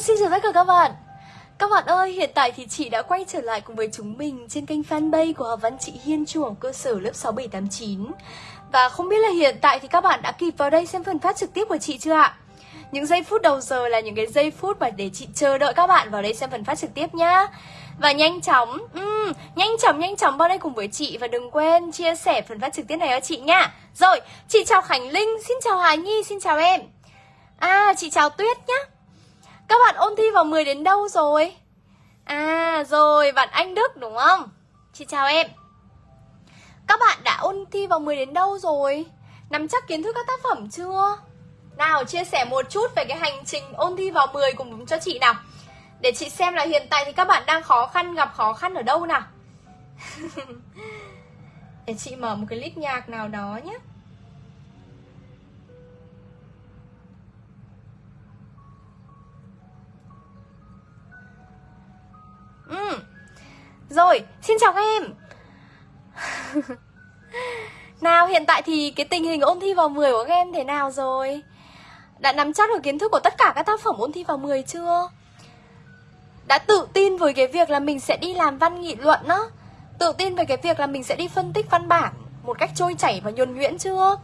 Xin chào tất cả các bạn. Các bạn ơi, hiện tại thì chị đã quay trở lại cùng với chúng mình trên kênh fanpage của học văn chị Hiên Trung học cơ sở lớp 6789 Và không biết là hiện tại thì các bạn đã kịp vào đây xem phần phát trực tiếp của chị chưa ạ? Những giây phút đầu giờ là những cái giây phút mà để chị chờ đợi các bạn vào đây xem phần phát trực tiếp nhá. Và nhanh chóng, um, nhanh chóng nhanh chóng vào đây cùng với chị Và đừng quên chia sẻ phần phát trực tiếp này cho chị nhá. Rồi, chị chào Khánh Linh, xin chào Hà Nhi, xin chào em. À, chị chào Tuyết nhá các bạn ôn thi vào 10 đến đâu rồi? À rồi, bạn Anh Đức đúng không? Chị chào em Các bạn đã ôn thi vào 10 đến đâu rồi? Nắm chắc kiến thức các tác phẩm chưa? Nào, chia sẻ một chút về cái hành trình ôn thi vào 10 cùng cho chị nào Để chị xem là hiện tại thì các bạn đang khó khăn, gặp khó khăn ở đâu nào Để chị mở một cái list nhạc nào đó nhé Ừ. Rồi, xin chào các em Nào, hiện tại thì cái tình hình ôn thi vào 10 của các em thế nào rồi? Đã nắm chắc được kiến thức của tất cả các tác phẩm ôn thi vào 10 chưa? Đã tự tin với cái việc là mình sẽ đi làm văn nghị luận á Tự tin về cái việc là mình sẽ đi phân tích văn bản Một cách trôi chảy và nhuần nhuyễn chưa?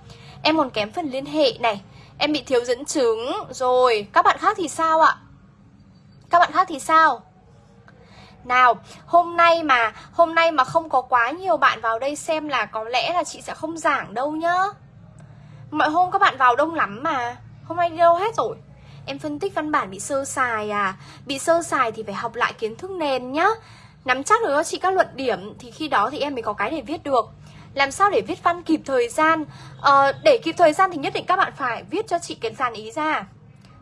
Em còn kém phần liên hệ này Em bị thiếu dẫn chứng Rồi, các bạn khác thì sao ạ? Các bạn khác thì sao? Nào, hôm nay mà hôm nay mà không có quá nhiều bạn vào đây xem là có lẽ là chị sẽ không giảng đâu nhá. Mọi hôm các bạn vào đông lắm mà. Hôm nay đi đâu hết rồi? Em phân tích văn bản bị sơ sài à? Bị sơ sài thì phải học lại kiến thức nền nhá. Nắm chắc được cho chị các luận điểm thì khi đó thì em mới có cái để viết được. Làm sao để viết văn kịp thời gian? Ờ, để kịp thời gian thì nhất định các bạn phải viết cho chị cái dàn ý ra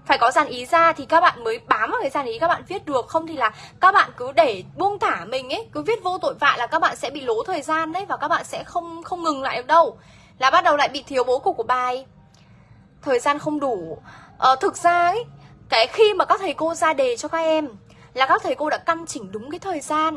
phải có dàn ý ra thì các bạn mới bám vào cái dàn ý các bạn viết được. Không thì là các bạn cứ để buông thả mình ấy cứ viết vô tội vạ là các bạn sẽ bị lố thời gian đấy và các bạn sẽ không không ngừng lại được đâu. Là bắt đầu lại bị thiếu bố cục của bài. Thời gian không đủ. Ờ, thực ra ấy cái khi mà các thầy cô ra đề cho các em là các thầy cô đã căn chỉnh đúng cái thời gian.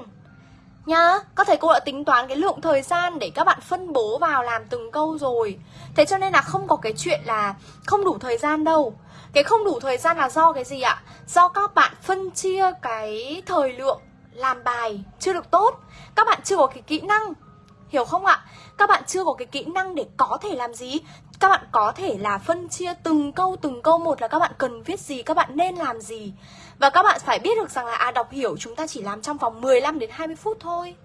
Nhá các thầy cô đã tính toán cái lượng thời gian để các bạn phân bố vào làm từng câu rồi. Thế cho nên là không có cái chuyện là không đủ thời gian đâu cái không đủ thời gian là do cái gì ạ? Do các bạn phân chia cái thời lượng làm bài chưa được tốt Các bạn chưa có cái kỹ năng Hiểu không ạ? Các bạn chưa có cái kỹ năng để có thể làm gì? Các bạn có thể là phân chia từng câu từng câu một là các bạn cần viết gì, các bạn nên làm gì Và các bạn phải biết được rằng là à đọc hiểu chúng ta chỉ làm trong vòng 15 đến 20 phút thôi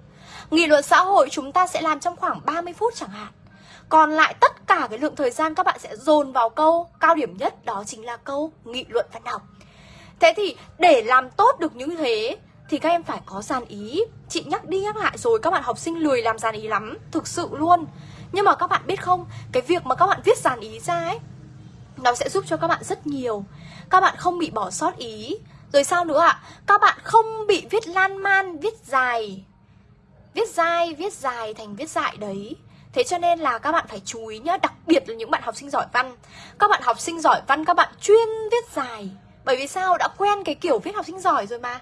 Nghị luận xã hội chúng ta sẽ làm trong khoảng 30 phút chẳng hạn còn lại tất cả cái lượng thời gian các bạn sẽ dồn vào câu cao điểm nhất đó chính là câu nghị luận văn học. Thế thì để làm tốt được như thế thì các em phải có dàn ý. Chị nhắc đi nhắc lại rồi các bạn học sinh lười làm dàn ý lắm, thực sự luôn. Nhưng mà các bạn biết không, cái việc mà các bạn viết dàn ý ra ấy nó sẽ giúp cho các bạn rất nhiều. Các bạn không bị bỏ sót ý. Rồi sao nữa ạ? À? Các bạn không bị viết lan man, viết dài. Viết dài, viết dài thành viết dại đấy Thế cho nên là các bạn phải chú ý nhá Đặc biệt là những bạn học sinh giỏi văn. Các bạn học sinh giỏi văn các bạn chuyên viết dài. Bởi vì sao? Đã quen cái kiểu viết học sinh giỏi rồi mà.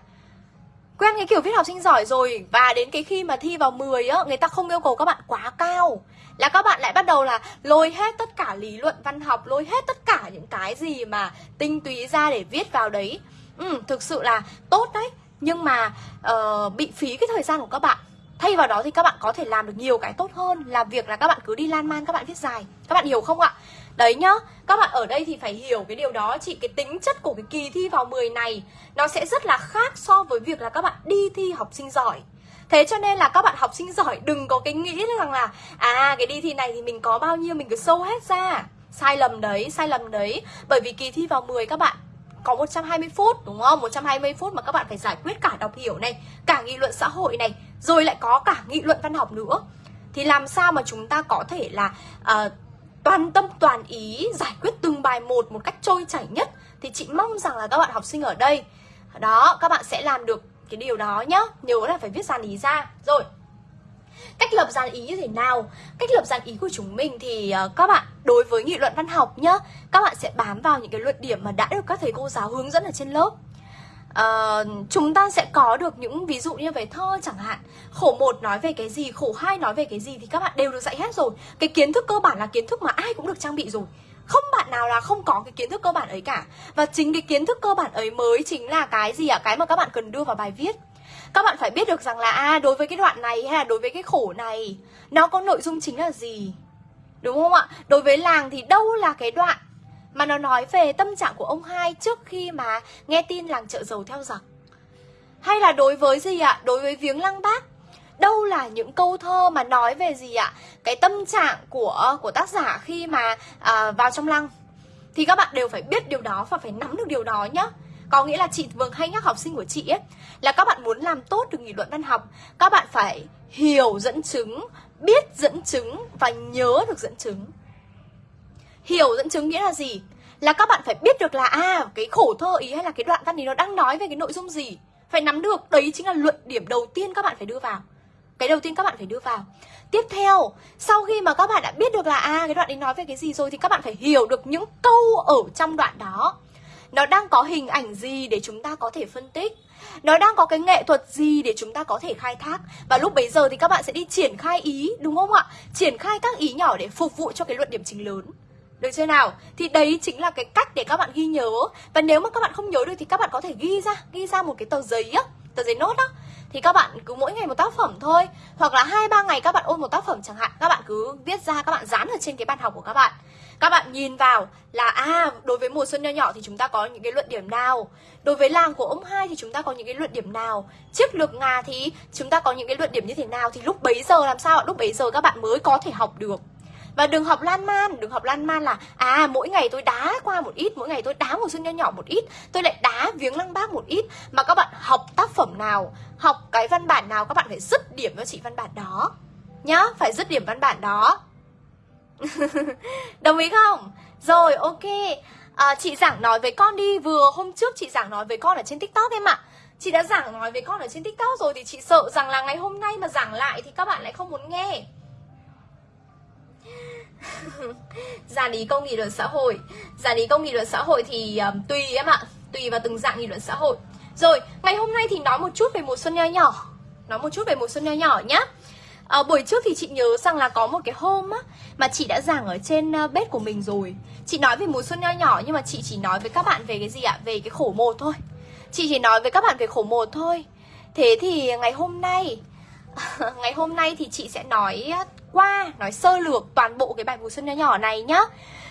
Quen cái kiểu viết học sinh giỏi rồi Và đến cái khi mà thi vào 10 á Người ta không yêu cầu các bạn quá cao. Là các bạn lại bắt đầu là lôi hết tất cả lý luận văn học Lôi hết tất cả những cái gì mà tinh túy ra để viết vào đấy. Ừ, Thực sự là tốt đấy. Nhưng mà uh, bị phí cái thời gian của các bạn. Thay vào đó thì các bạn có thể làm được nhiều cái tốt hơn Là việc là các bạn cứ đi lan man các bạn viết dài. Các bạn hiểu không ạ? Đấy nhá, các bạn ở đây thì phải hiểu cái điều đó Chị. Cái tính chất của cái kỳ thi vào 10 này Nó sẽ rất là khác so với việc là các bạn đi thi học sinh giỏi. Thế cho nên là các bạn học sinh giỏi đừng có cái nghĩ rằng là À cái đi thi này thì mình có bao nhiêu mình cứ sâu hết ra. Sai lầm đấy, sai lầm đấy. Bởi vì kỳ thi vào 10 các bạn có 120 phút đúng không? 120 phút mà các bạn phải giải quyết cả đọc hiểu này, cả nghị luận xã hội này, rồi lại có cả nghị luận văn học nữa. Thì làm sao mà chúng ta có thể là uh, toàn tâm toàn ý giải quyết từng bài một một cách trôi chảy nhất thì chị mong rằng là các bạn học sinh ở đây đó các bạn sẽ làm được cái điều đó nhá nhớ là phải viết dàn ý ra rồi Cách lập dàn ý như thế nào? Cách lập dàn ý của chúng mình thì uh, các bạn đối với nghị luận văn học nhá Các bạn sẽ bám vào những cái luận điểm mà đã được các thầy cô giáo hướng dẫn ở trên lớp. Uh, Chúng ta sẽ có được những ví dụ như về thơ chẳng hạn. Khổ một nói về cái gì, khổ hai nói về cái gì thì các bạn đều được dạy hết rồi. Cái kiến thức cơ bản là kiến thức mà ai cũng được trang bị rồi. Không bạn nào là không có cái kiến thức cơ bản ấy cả. Và chính cái kiến thức cơ bản ấy mới chính là cái gì ạ? Cái mà các bạn cần đưa vào bài viết các bạn phải biết được rằng là à đối với cái đoạn này hay là đối với cái khổ này nó có nội dung chính là gì? Đúng không ạ? Đối với làng thì đâu là cái đoạn mà nó nói về tâm trạng của ông hai trước khi mà nghe tin làng chợ dầu theo giặc hay là đối với gì ạ? Đối với viếng lăng bác đâu là những câu thơ mà nói về gì ạ? Cái tâm trạng của của tác giả khi mà à, vào trong lăng? Thì các bạn đều phải biết điều đó và phải nắm được điều đó nhá có nghĩa là chị Vâng hay nhắc học sinh của chị ấy, là các bạn muốn làm tốt được nghị luận văn học, các bạn phải hiểu dẫn chứng, biết dẫn chứng và nhớ được dẫn chứng. Hiểu dẫn chứng nghĩa là gì? Là các bạn phải biết được là à cái khổ thơ ý hay là cái đoạn văn ý nó đang nói về cái nội dung gì. Phải nắm được, đấy chính là luận điểm đầu tiên các bạn phải đưa vào. Cái đầu tiên các bạn phải đưa vào. Tiếp theo, sau khi mà các bạn đã biết được là à cái đoạn ấy nói về cái gì rồi thì các bạn phải hiểu được những câu ở trong đoạn đó nó đang có hình ảnh gì để chúng ta có thể phân tích? Nó đang có cái nghệ thuật gì để chúng ta có thể khai thác? Và lúc bấy giờ thì các bạn sẽ đi triển khai ý, đúng không ạ? Triển khai các ý nhỏ để phục vụ cho cái luận điểm chính lớn. Được chưa nào? Thì đấy chính là cái cách để các bạn ghi nhớ. Và nếu mà các bạn không nhớ được thì các bạn có thể ghi ra Ghi ra một cái tờ giấy á, Tờ giấy nốt á. Thì các bạn cứ mỗi ngày một tác phẩm thôi. Hoặc là hai, ba ngày các bạn ôn một tác phẩm chẳng hạn, các bạn cứ viết ra, các bạn dán ở trên cái bàn học của các bạn các bạn nhìn vào là à đối với mùa xuân nho nhỏ thì chúng ta có những cái luận điểm nào? Đối với làng của ông hai thì chúng ta có những cái luận điểm nào? Chiếc lược ngà thì chúng ta có những cái luận điểm như thế nào? Thì lúc bấy giờ làm sao lúc bấy giờ các bạn mới có thể học được. Và đừng học lan man, đừng học lan man là à mỗi ngày tôi đá qua một ít, mỗi ngày tôi đá một xuân nho nhỏ một ít, tôi lại đá viếng lăng bác một ít. Mà các bạn học tác phẩm nào, học cái văn bản nào, các bạn phải dứt điểm cho chị văn bản đó. Nhá, phải dứt điểm văn bản đó đồng ý không? Rồi ok. À, chị giảng nói với con đi. Vừa hôm trước chị giảng nói với con ở trên tiktok em ạ. Chị đã giảng nói với con ở trên tiktok rồi thì chị sợ rằng là ngày hôm nay mà giảng lại thì các bạn lại không muốn nghe. Giả lý công nghị luận xã hội. Giả lý công nghị luận xã hội thì um, tùy em ạ. Tùy vào từng dạng nghị luận xã hội. Rồi ngày hôm nay thì nói một chút về mùa xuân nho nhỏ. Nói một chút về mùa xuân nho nhỏ nhá à, buổi trước thì chị nhớ rằng là có một cái hôm á mà chị đã giảng ở trên uh, bếp của mình rồi. Chị nói về mùa xuân nho nhỏ nhưng mà chị chỉ nói với các bạn về cái gì ạ? Về cái khổ một thôi. Chị chỉ nói với các bạn về khổ một thôi. Thế thì ngày hôm nay ngày hôm nay thì chị sẽ nói ờ, qua nói sơ lược toàn bộ cái bài mùa xuân nho nhỏ này nhá.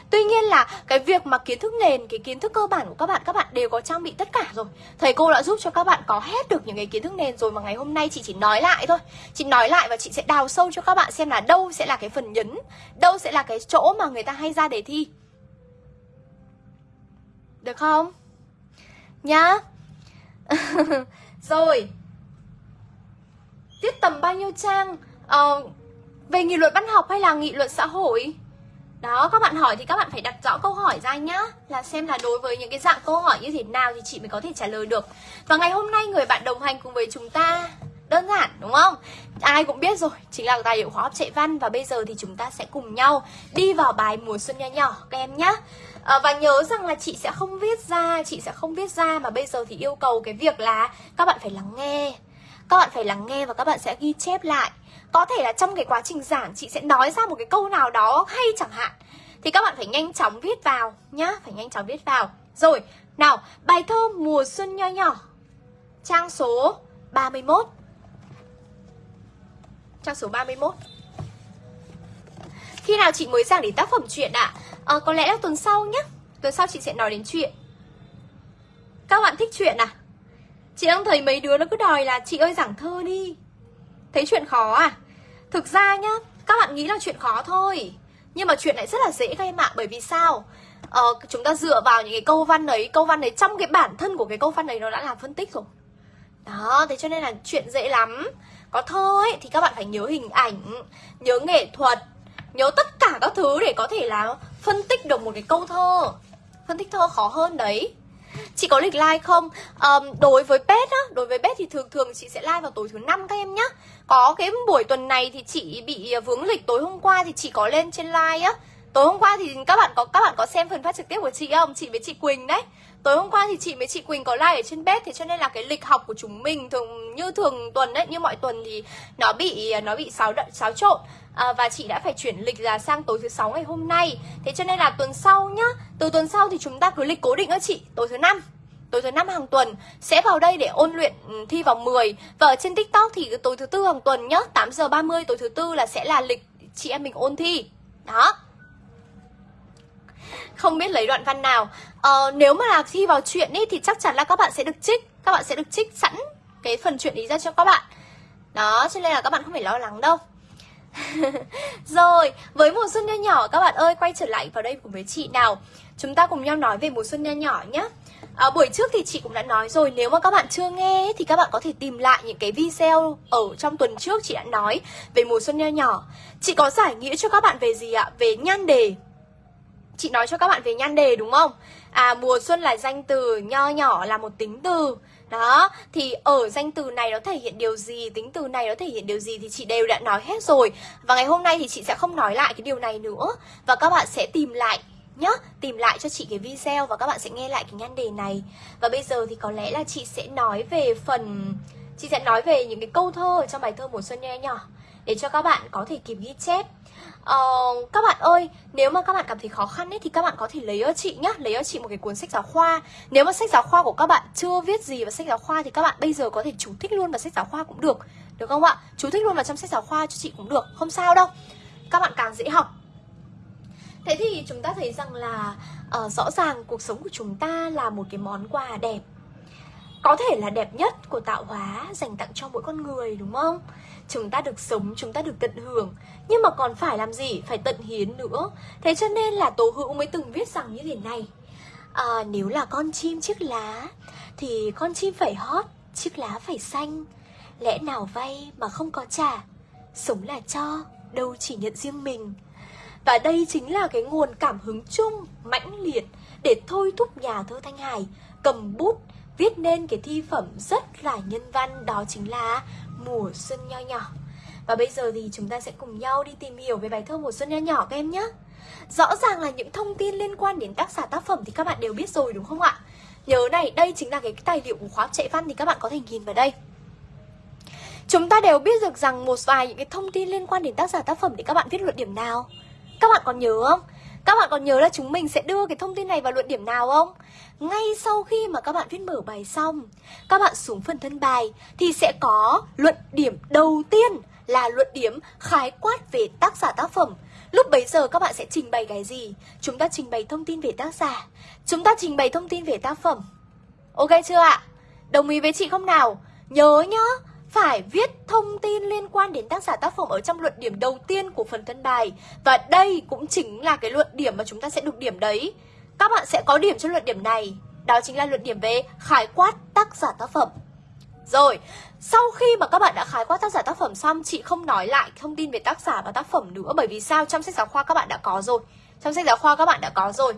Tuy nhiên là cái việc mà kiến thức nền, cái kiến thức cơ bản của các bạn Các bạn đều có trang bị tất cả rồi. Thầy cô đã giúp cho các bạn có hết được những cái kiến thức nền rồi Mà ngày hôm nay chị chỉ nói lại thôi. Chị nói lại và chị sẽ đào sâu cho các bạn xem là đâu sẽ là cái phần nhấn Đâu sẽ là cái chỗ mà người ta hay ra đề thi. Được không? Nhá. Rồi. Tiết tầm bao nhiêu trang? Ờ, về nghị luận văn học hay là nghị luận xã hội? Đó các bạn hỏi thì các bạn phải đặt rõ câu hỏi ra nhá Là xem là đối với những cái dạng câu hỏi như thế nào thì chị mới có thể trả lời được. Và ngày hôm nay người bạn đồng hành cùng với chúng ta Đơn giản đúng không? Ai cũng biết rồi, chính là tài liệu khóa học chạy văn Và bây giờ thì chúng ta sẽ cùng nhau đi vào bài mùa xuân nho nhỏ các em nhá. À, Và nhớ rằng là chị sẽ không viết ra, chị sẽ không viết ra Mà bây giờ thì yêu cầu cái việc là các bạn phải lắng nghe. Các bạn phải lắng nghe và các bạn sẽ ghi chép lại có thể là trong cái quá trình giảng chị sẽ nói ra một cái câu nào đó hay chẳng hạn Thì các bạn phải nhanh chóng viết vào nhá Phải nhanh chóng viết vào Rồi, nào, bài thơ mùa xuân nho nhỏ Trang số 31 Trang số 31 Khi nào chị mới giảng đến tác phẩm truyện ạ? À? À, có lẽ là tuần sau nhé Tuần sau chị sẽ nói đến chuyện Các bạn thích chuyện à? Chị đang thấy mấy đứa nó cứ đòi là chị ơi giảng thơ đi Thấy chuyện khó à? Thực ra nhá, các bạn nghĩ là chuyện khó thôi. Nhưng mà chuyện này rất là dễ các em ạ Bởi vì sao? Ờ, chúng ta dựa vào những cái câu văn ấy Câu văn ấy trong cái bản thân của cái câu văn ấy Nó đã làm phân tích rồi. Đó, thế cho nên là chuyện dễ lắm. Có thơ ấy thì các bạn phải nhớ hình ảnh Nhớ nghệ thuật Nhớ tất cả các thứ để có thể là phân tích được một cái câu thơ. Phân tích thơ khó hơn đấy. Chị có lịch like không? Um, đối với pet á, đối với pet thì thường thường chị sẽ like vào tối thứ năm các em nhá. Có cái buổi tuần này thì chị bị à, vướng lịch tối hôm qua thì chị có lên trên like á. Tối hôm qua thì các bạn có các bạn có xem phần phát trực tiếp của chị không? Chị với chị Quỳnh đấy. Tối hôm qua thì chị với chị Quỳnh có like ở trên bếp Thế cho nên là cái lịch học của chúng mình thường như thường tuần đấy Như mọi tuần thì nó bị à, nó bị xáo, xáo trộn à, Và chị đã phải chuyển lịch ra sang tối thứ sáu ngày hôm nay. Thế cho nên là tuần sau nhá Từ tuần sau thì chúng ta cứ lịch cố định đó chị Tối thứ năm. Tối thứ năm hàng tuần sẽ vào đây để ôn luyện ừ, thi vào 10 và ở trên tiktok thì tối thứ tư hàng tuần nhá 8 giờ 30 tối thứ tư là sẽ là lịch chị em mình ôn thi. Đó. Không biết lấy đoạn văn nào. Ờ, nếu mà là thi vào chuyện ý, thì chắc chắn là các bạn sẽ được trích các bạn sẽ được trích sẵn cái phần chuyện ý ra cho các bạn. Đó cho nên là các bạn không phải lo lắng đâu. rồi với mùa xuân nho nhỏ các bạn ơi quay trở lại vào đây cùng với chị nào. Chúng ta cùng nhau nói về mùa xuân nho nhỏ nhé à, buổi trước thì chị cũng đã nói rồi nếu mà các bạn chưa nghe thì các bạn có thể tìm lại những cái video ở trong tuần trước chị đã nói về mùa xuân nho nhỏ. Chị có giải nghĩa cho các bạn về gì ạ? Về nhan đề. Chị nói cho các bạn về nhan đề đúng không? À mùa xuân là danh từ nho nhỏ là một tính từ đó, thì ở danh từ này nó thể hiện điều gì, tính từ này nó thể hiện điều gì thì chị đều đã nói hết rồi. Và ngày hôm nay thì chị sẽ không nói lại cái điều này nữa. Và các bạn sẽ tìm lại nhá Tìm lại cho chị cái video và các bạn sẽ nghe lại cái nhan đề này. Và bây giờ thì có lẽ là chị sẽ nói về phần Chị sẽ nói về những cái câu thơ ở trong bài thơ mùa xuân nho nhỏ Để cho các bạn có thể kịp ghi chép. Uh, các bạn ơi, nếu mà các bạn cảm thấy khó khăn ấy thì các bạn có thể lấy cho chị nhá, lấy cho chị một cái cuốn sách giáo khoa. Nếu mà sách giáo khoa của các bạn chưa viết gì vào sách giáo khoa thì các bạn bây giờ có thể chú thích luôn vào sách giáo khoa cũng được, được không ạ? Chú thích luôn vào trong sách giáo khoa cho chị cũng được, không sao đâu. Các bạn càng dễ học Thế thì chúng ta thấy rằng là uh, rõ ràng cuộc sống của chúng ta là một cái món quà đẹp Có thể là đẹp nhất của tạo hóa dành tặng cho mỗi con người đúng không? Chúng ta được sống, chúng ta được tận hưởng. Nhưng mà còn phải làm gì? Phải tận hiến nữa. Thế cho nên là Tố Hữu mới từng viết rằng như thế này. À, Nếu là con chim chiếc lá Thì con chim phải hót, chiếc lá phải xanh. Lẽ nào vay mà không có trả? Sống là cho, đâu chỉ nhận riêng mình. Và đây chính là cái nguồn cảm hứng chung, mãnh liệt để thôi thúc nhà thơ Thanh Hải cầm bút viết nên cái thi phẩm rất là nhân văn đó chính là Mùa Xuân Nho Nhỏ. Và bây giờ thì chúng ta sẽ cùng nhau đi tìm hiểu về bài thơ Mùa Xuân Nho Nhỏ các em nhé. Rõ ràng là những thông tin liên quan đến tác giả tác phẩm thì các bạn đều biết rồi đúng không ạ? Nhớ này, đây chính là cái tài liệu của khóa chạy văn thì các bạn có thể nhìn vào đây. Chúng ta đều biết được rằng một vài những cái thông tin liên quan đến tác giả tác phẩm thì các bạn viết luận điểm nào? Các bạn còn nhớ không? Các bạn còn nhớ là chúng mình sẽ đưa cái thông tin này vào luận điểm nào không? Ngay sau khi mà các bạn viết mở bài xong, Các bạn xuống phần thân bài Thì sẽ có luận điểm đầu tiên Là luận điểm khái quát về tác giả tác phẩm Lúc bấy giờ các bạn sẽ trình bày cái gì? Chúng ta trình bày thông tin về tác giả Chúng ta trình bày thông tin về tác phẩm Ok chưa ạ? Đồng ý với chị không nào? Nhớ nhá phải viết thông tin liên quan đến tác giả tác phẩm ở trong luận điểm đầu tiên của phần thân bài. Và đây cũng chính là cái luận điểm mà chúng ta sẽ được điểm đấy. Các bạn sẽ có điểm cho luận điểm này. Đó chính là luận điểm về khái quát tác giả tác phẩm. Rồi, sau khi mà các bạn đã khái quát tác giả tác phẩm xong Chị không nói lại thông tin về tác giả và tác phẩm nữa Bởi vì sao? Trong sách giáo khoa các bạn đã có rồi. Trong sách giáo khoa các bạn đã có rồi.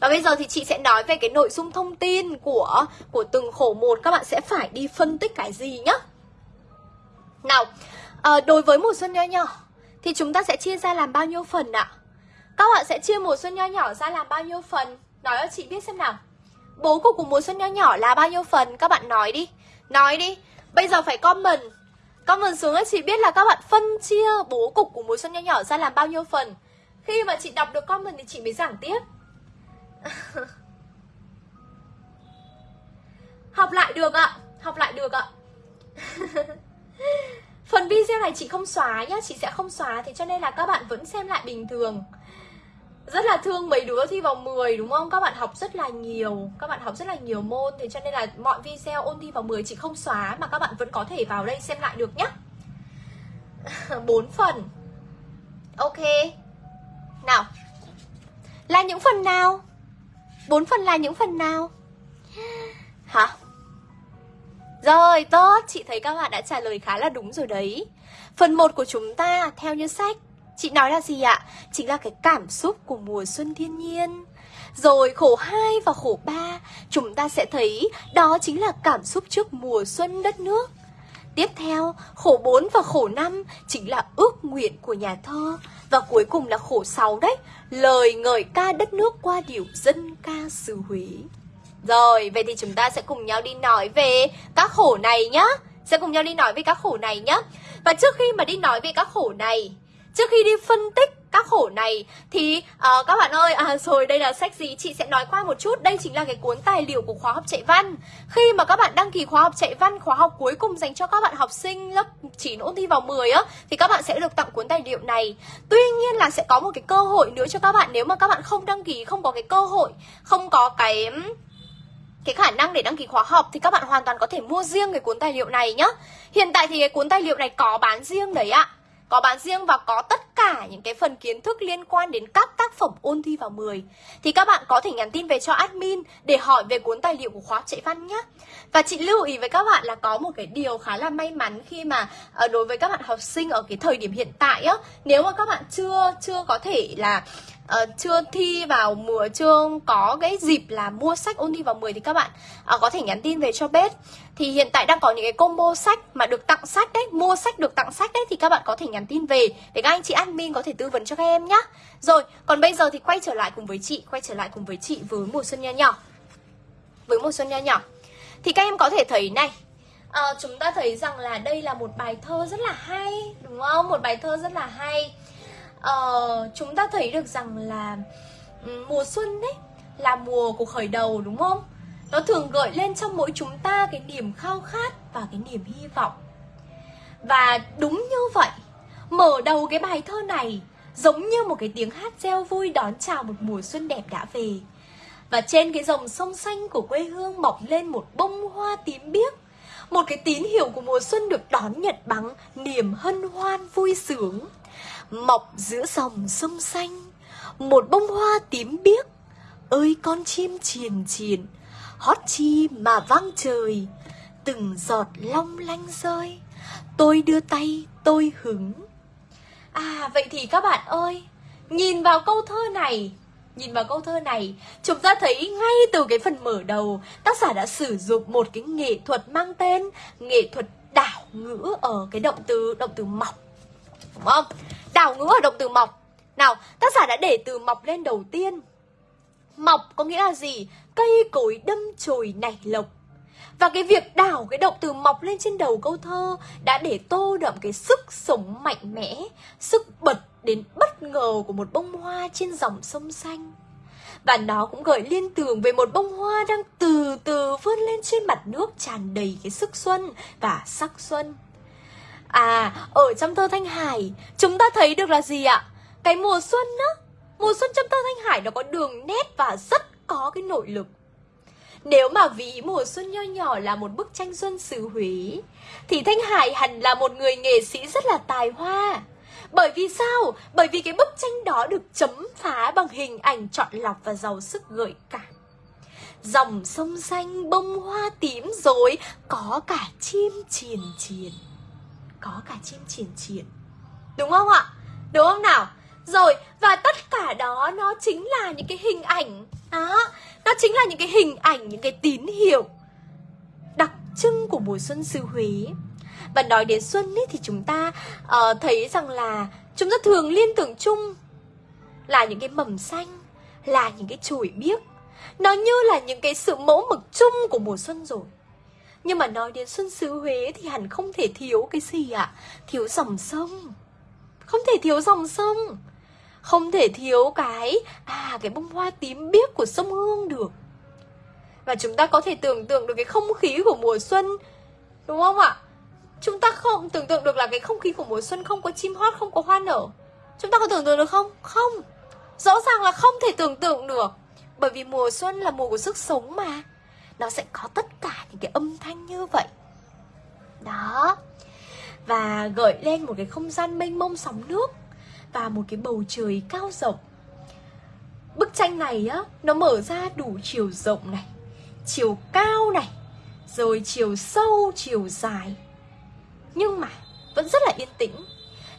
Và bây giờ thì chị sẽ nói về cái nội dung thông tin của của từng khổ một. Các bạn sẽ phải đi phân tích cái gì nhá? Nào, à, đối với mùa xuân nho nhỏ thì chúng ta sẽ chia ra làm bao nhiêu phần ạ? Các bạn sẽ chia mùa xuân nho nhỏ ra làm bao nhiêu phần? Nói cho chị biết xem nào. Bố cục của mùa xuân nho nhỏ là bao nhiêu phần? Các bạn nói đi. Nói đi. Bây giờ phải comment. Comment xuống cho chị biết là các bạn phân chia bố cục của mùa xuân nho nhỏ ra làm bao nhiêu phần. Khi mà chị đọc được comment thì chị mới giảng tiếp. Học lại được ạ. Học lại được ạ. Phần video này chị không xóa nhá, Chị sẽ không xóa Thế cho nên là các bạn vẫn xem lại bình thường rất là thương mấy đứa thi vào 10 đúng không? Các bạn học rất là nhiều, Các bạn học rất là nhiều môn, Thế cho nên là mọi video ôn thi vào 10 chị không xóa Mà các bạn vẫn có thể vào đây xem lại được nhá 4 phần Ok Nào Là những phần nào? 4 phần là những phần nào? Hả? Rồi, tốt, chị thấy các bạn đã trả lời khá là đúng rồi đấy. Phần 1 của chúng ta, theo như sách Chị nói là gì ạ? Chính là cái cảm xúc của mùa xuân thiên nhiên. Rồi khổ 2 và khổ 3 Chúng ta sẽ thấy đó chính là cảm xúc trước mùa xuân đất nước. Tiếp theo, khổ 4 và khổ 5 chính là ước nguyện của nhà thơ. Và cuối cùng là khổ 6 đấy Lời ngợi ca đất nước qua điệu dân ca xứ Huế. Rồi, vậy thì chúng ta sẽ cùng nhau đi nói về các khổ này nhá. Sẽ cùng nhau đi nói về các khổ này nhá. Và trước khi mà đi nói về các khổ này Trước khi đi phân tích các khổ này thì uh, các bạn ơi à rồi đây là sách gì? Chị sẽ nói qua một chút. Đây chính là cái cuốn tài liệu của khóa học chạy văn. Khi mà các bạn đăng ký khóa học chạy văn khóa học cuối cùng dành cho các bạn học sinh lớp 9 ôn thi vào 10 á thì các bạn sẽ được tặng cuốn tài liệu này. Tuy nhiên là sẽ có một cái cơ hội nữa cho các bạn. Nếu mà các bạn không đăng ký không có cái cơ hội không có cái cái khả năng để đăng ký khóa học thì các bạn hoàn toàn có thể mua riêng cái cuốn tài liệu này nhá. Hiện tại thì cái cuốn tài liệu này có bán riêng đấy ạ. Có bán riêng và có tất cả những cái phần kiến thức liên quan đến các tác phẩm ôn thi vào 10 thì các bạn có thể nhắn tin về cho admin để hỏi về cuốn tài liệu của khóa chạy văn nhé. Và chị lưu ý với các bạn là có một cái điều khá là may mắn khi mà ờ, đối với các bạn học sinh ở cái thời điểm hiện tại á, nếu mà các bạn chưa chưa có thể là uh, chưa thi vào mùa chưa có cái dịp là mua sách ôn thi vào 10 thì các bạn uh, có thể nhắn tin về cho bếp. Thì hiện tại đang có những cái combo sách mà được tặng sách đấy mua sách được tặng sách đấy thì các bạn có thể nhắn tin về để các anh chị admin có thể tư vấn cho các em nhá. Rồi còn bây giờ thì quay trở lại cùng với chị quay trở lại cùng với chị với mùa xuân nho nhỏ. Với mùa xuân nho nhỏ. Thì các em có thể thấy này à, chúng ta thấy rằng là đây là một bài thơ rất là hay đúng không? Một bài thơ rất là hay uh, chúng ta thấy được rằng là mùa xuân đấy là mùa của khởi đầu đúng không? Nó thường gợi lên trong mỗi chúng ta cái niềm khao khát và cái niềm hy vọng. Và đúng như vậy, mở đầu cái bài thơ này giống như một cái tiếng hát reo vui đón chào một mùa xuân đẹp đã về. Và trên cái dòng sông xanh của quê hương mọc lên một bông hoa tím biếc. Một cái tín hiệu của mùa xuân được đón nhận bằng niềm hân hoan vui sướng mọc giữa dòng sông xanh. Một bông hoa tím biếc. Ơi con chim triền triền. Hót chi mà vang trời. Từng giọt long lanh rơi. Tôi đưa tay tôi hứng. À vậy thì các bạn ơi nhìn vào câu thơ này Nhìn vào câu thơ này, chúng ta thấy ngay từ cái phần mở đầu, tác giả đã sử dụng một cái nghệ thuật mang tên nghệ thuật đảo ngữ ở cái động từ động từ mọc. Đúng không? Đảo ngữ ở động từ mọc Nào, tác giả đã để từ mọc lên đầu tiên Mọc có nghĩa là gì? Cây cối đâm chồi nảy lộc và cái việc đảo cái động từ mọc lên trên đầu câu thơ đã để tô đậm cái sức sống mạnh mẽ, sức bật đến bất ngờ của một bông hoa trên dòng sông xanh. Và nó cũng gợi liên tưởng về một bông hoa đang từ từ vươn lên trên mặt nước tràn đầy cái sức xuân và sắc xuân. À, ở trong thơ Thanh Hải, chúng ta thấy được là gì ạ? Cái mùa xuân á, mùa xuân trong thơ Thanh Hải nó có đường nét và rất có cái nội lực. Nếu mà ví mùa xuân nho nhỏ là một bức tranh xuân xứ Huế, thì Thanh Hải hẳn là một người nghệ sĩ rất là tài hoa. Bởi vì sao? Bởi vì cái bức tranh đó được chấm phá bằng hình ảnh chọn lọc và giàu sức gợi cảm. Dòng sông xanh bông hoa tím rồi có cả chim triền triền có cả chim triển triển. Đúng không ạ? Đúng không nào? Rồi, và tất cả đó nó chính là những cái hình ảnh. Đó, nó chính là những cái hình ảnh, những cái tín hiệu Đặc trưng của mùa xuân xứ Huế. Và nói đến xuân ấy thì chúng ta uh, thấy rằng là Chúng ta thường liên tưởng chung Là những cái mầm xanh Là những cái chồi biếc. Nó như là những cái sự mẫu mực chung của mùa xuân rồi nhưng mà nói đến Xuân xứ Huế thì hẳn không thể thiếu cái gì ạ? À? Thiếu dòng sông. Không thể thiếu dòng sông. Không thể thiếu cái, à cái bông hoa tím biếc của sông Hương được. Và chúng ta có thể tưởng tượng được cái không khí của mùa xuân. Đúng không ạ? Chúng ta không tưởng tượng được là cái không khí của mùa xuân không có chim hót, không có hoa nở. Chúng ta có tưởng tượng được không? Không. Rõ ràng là không thể tưởng tượng được. Bởi vì mùa xuân là mùa của sức sống mà nó sẽ có tất cả những cái âm thanh như vậy. Đó. Và gợi lên một cái không gian mênh mông sóng nước và một cái bầu trời cao rộng. Bức tranh này á, nó mở ra đủ chiều rộng này, chiều cao này, rồi chiều sâu, chiều dài. Nhưng mà vẫn rất là yên tĩnh.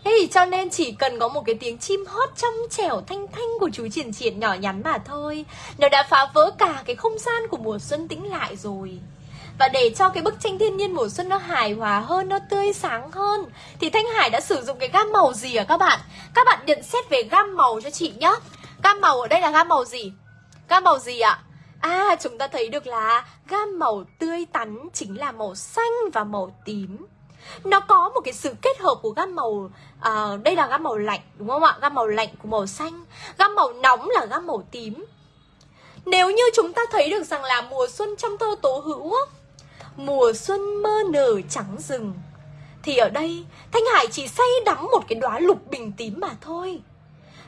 Thế thì cho nên chỉ cần có một cái tiếng chim hót trong trẻo thanh thanh của chú triển triển nhỏ nhắn mà thôi. Nó đã phá vỡ cả cái không gian của mùa xuân tĩnh lại rồi. Và để cho cái bức tranh thiên nhiên mùa xuân nó hài hòa hơn, nó tươi sáng hơn, thì thanh hải đã sử dụng cái gam màu gì à các bạn? Các bạn nhận xét về gam màu cho chị nhá. Gam màu ở đây là gam màu gì? Gam màu gì ạ? À chúng ta thấy được là gam màu tươi tắn chính là màu xanh và màu tím nó có một cái sự kết hợp của gam màu à, đây là gam màu lạnh đúng không ạ? Gam màu lạnh của màu xanh gam màu nóng là gam màu tím. Nếu như chúng ta thấy được rằng là mùa xuân trong thơ tố hữu Mùa xuân mơ nở trắng rừng Thì ở đây Thanh Hải chỉ say đắm một cái đóa lục bình tím mà thôi.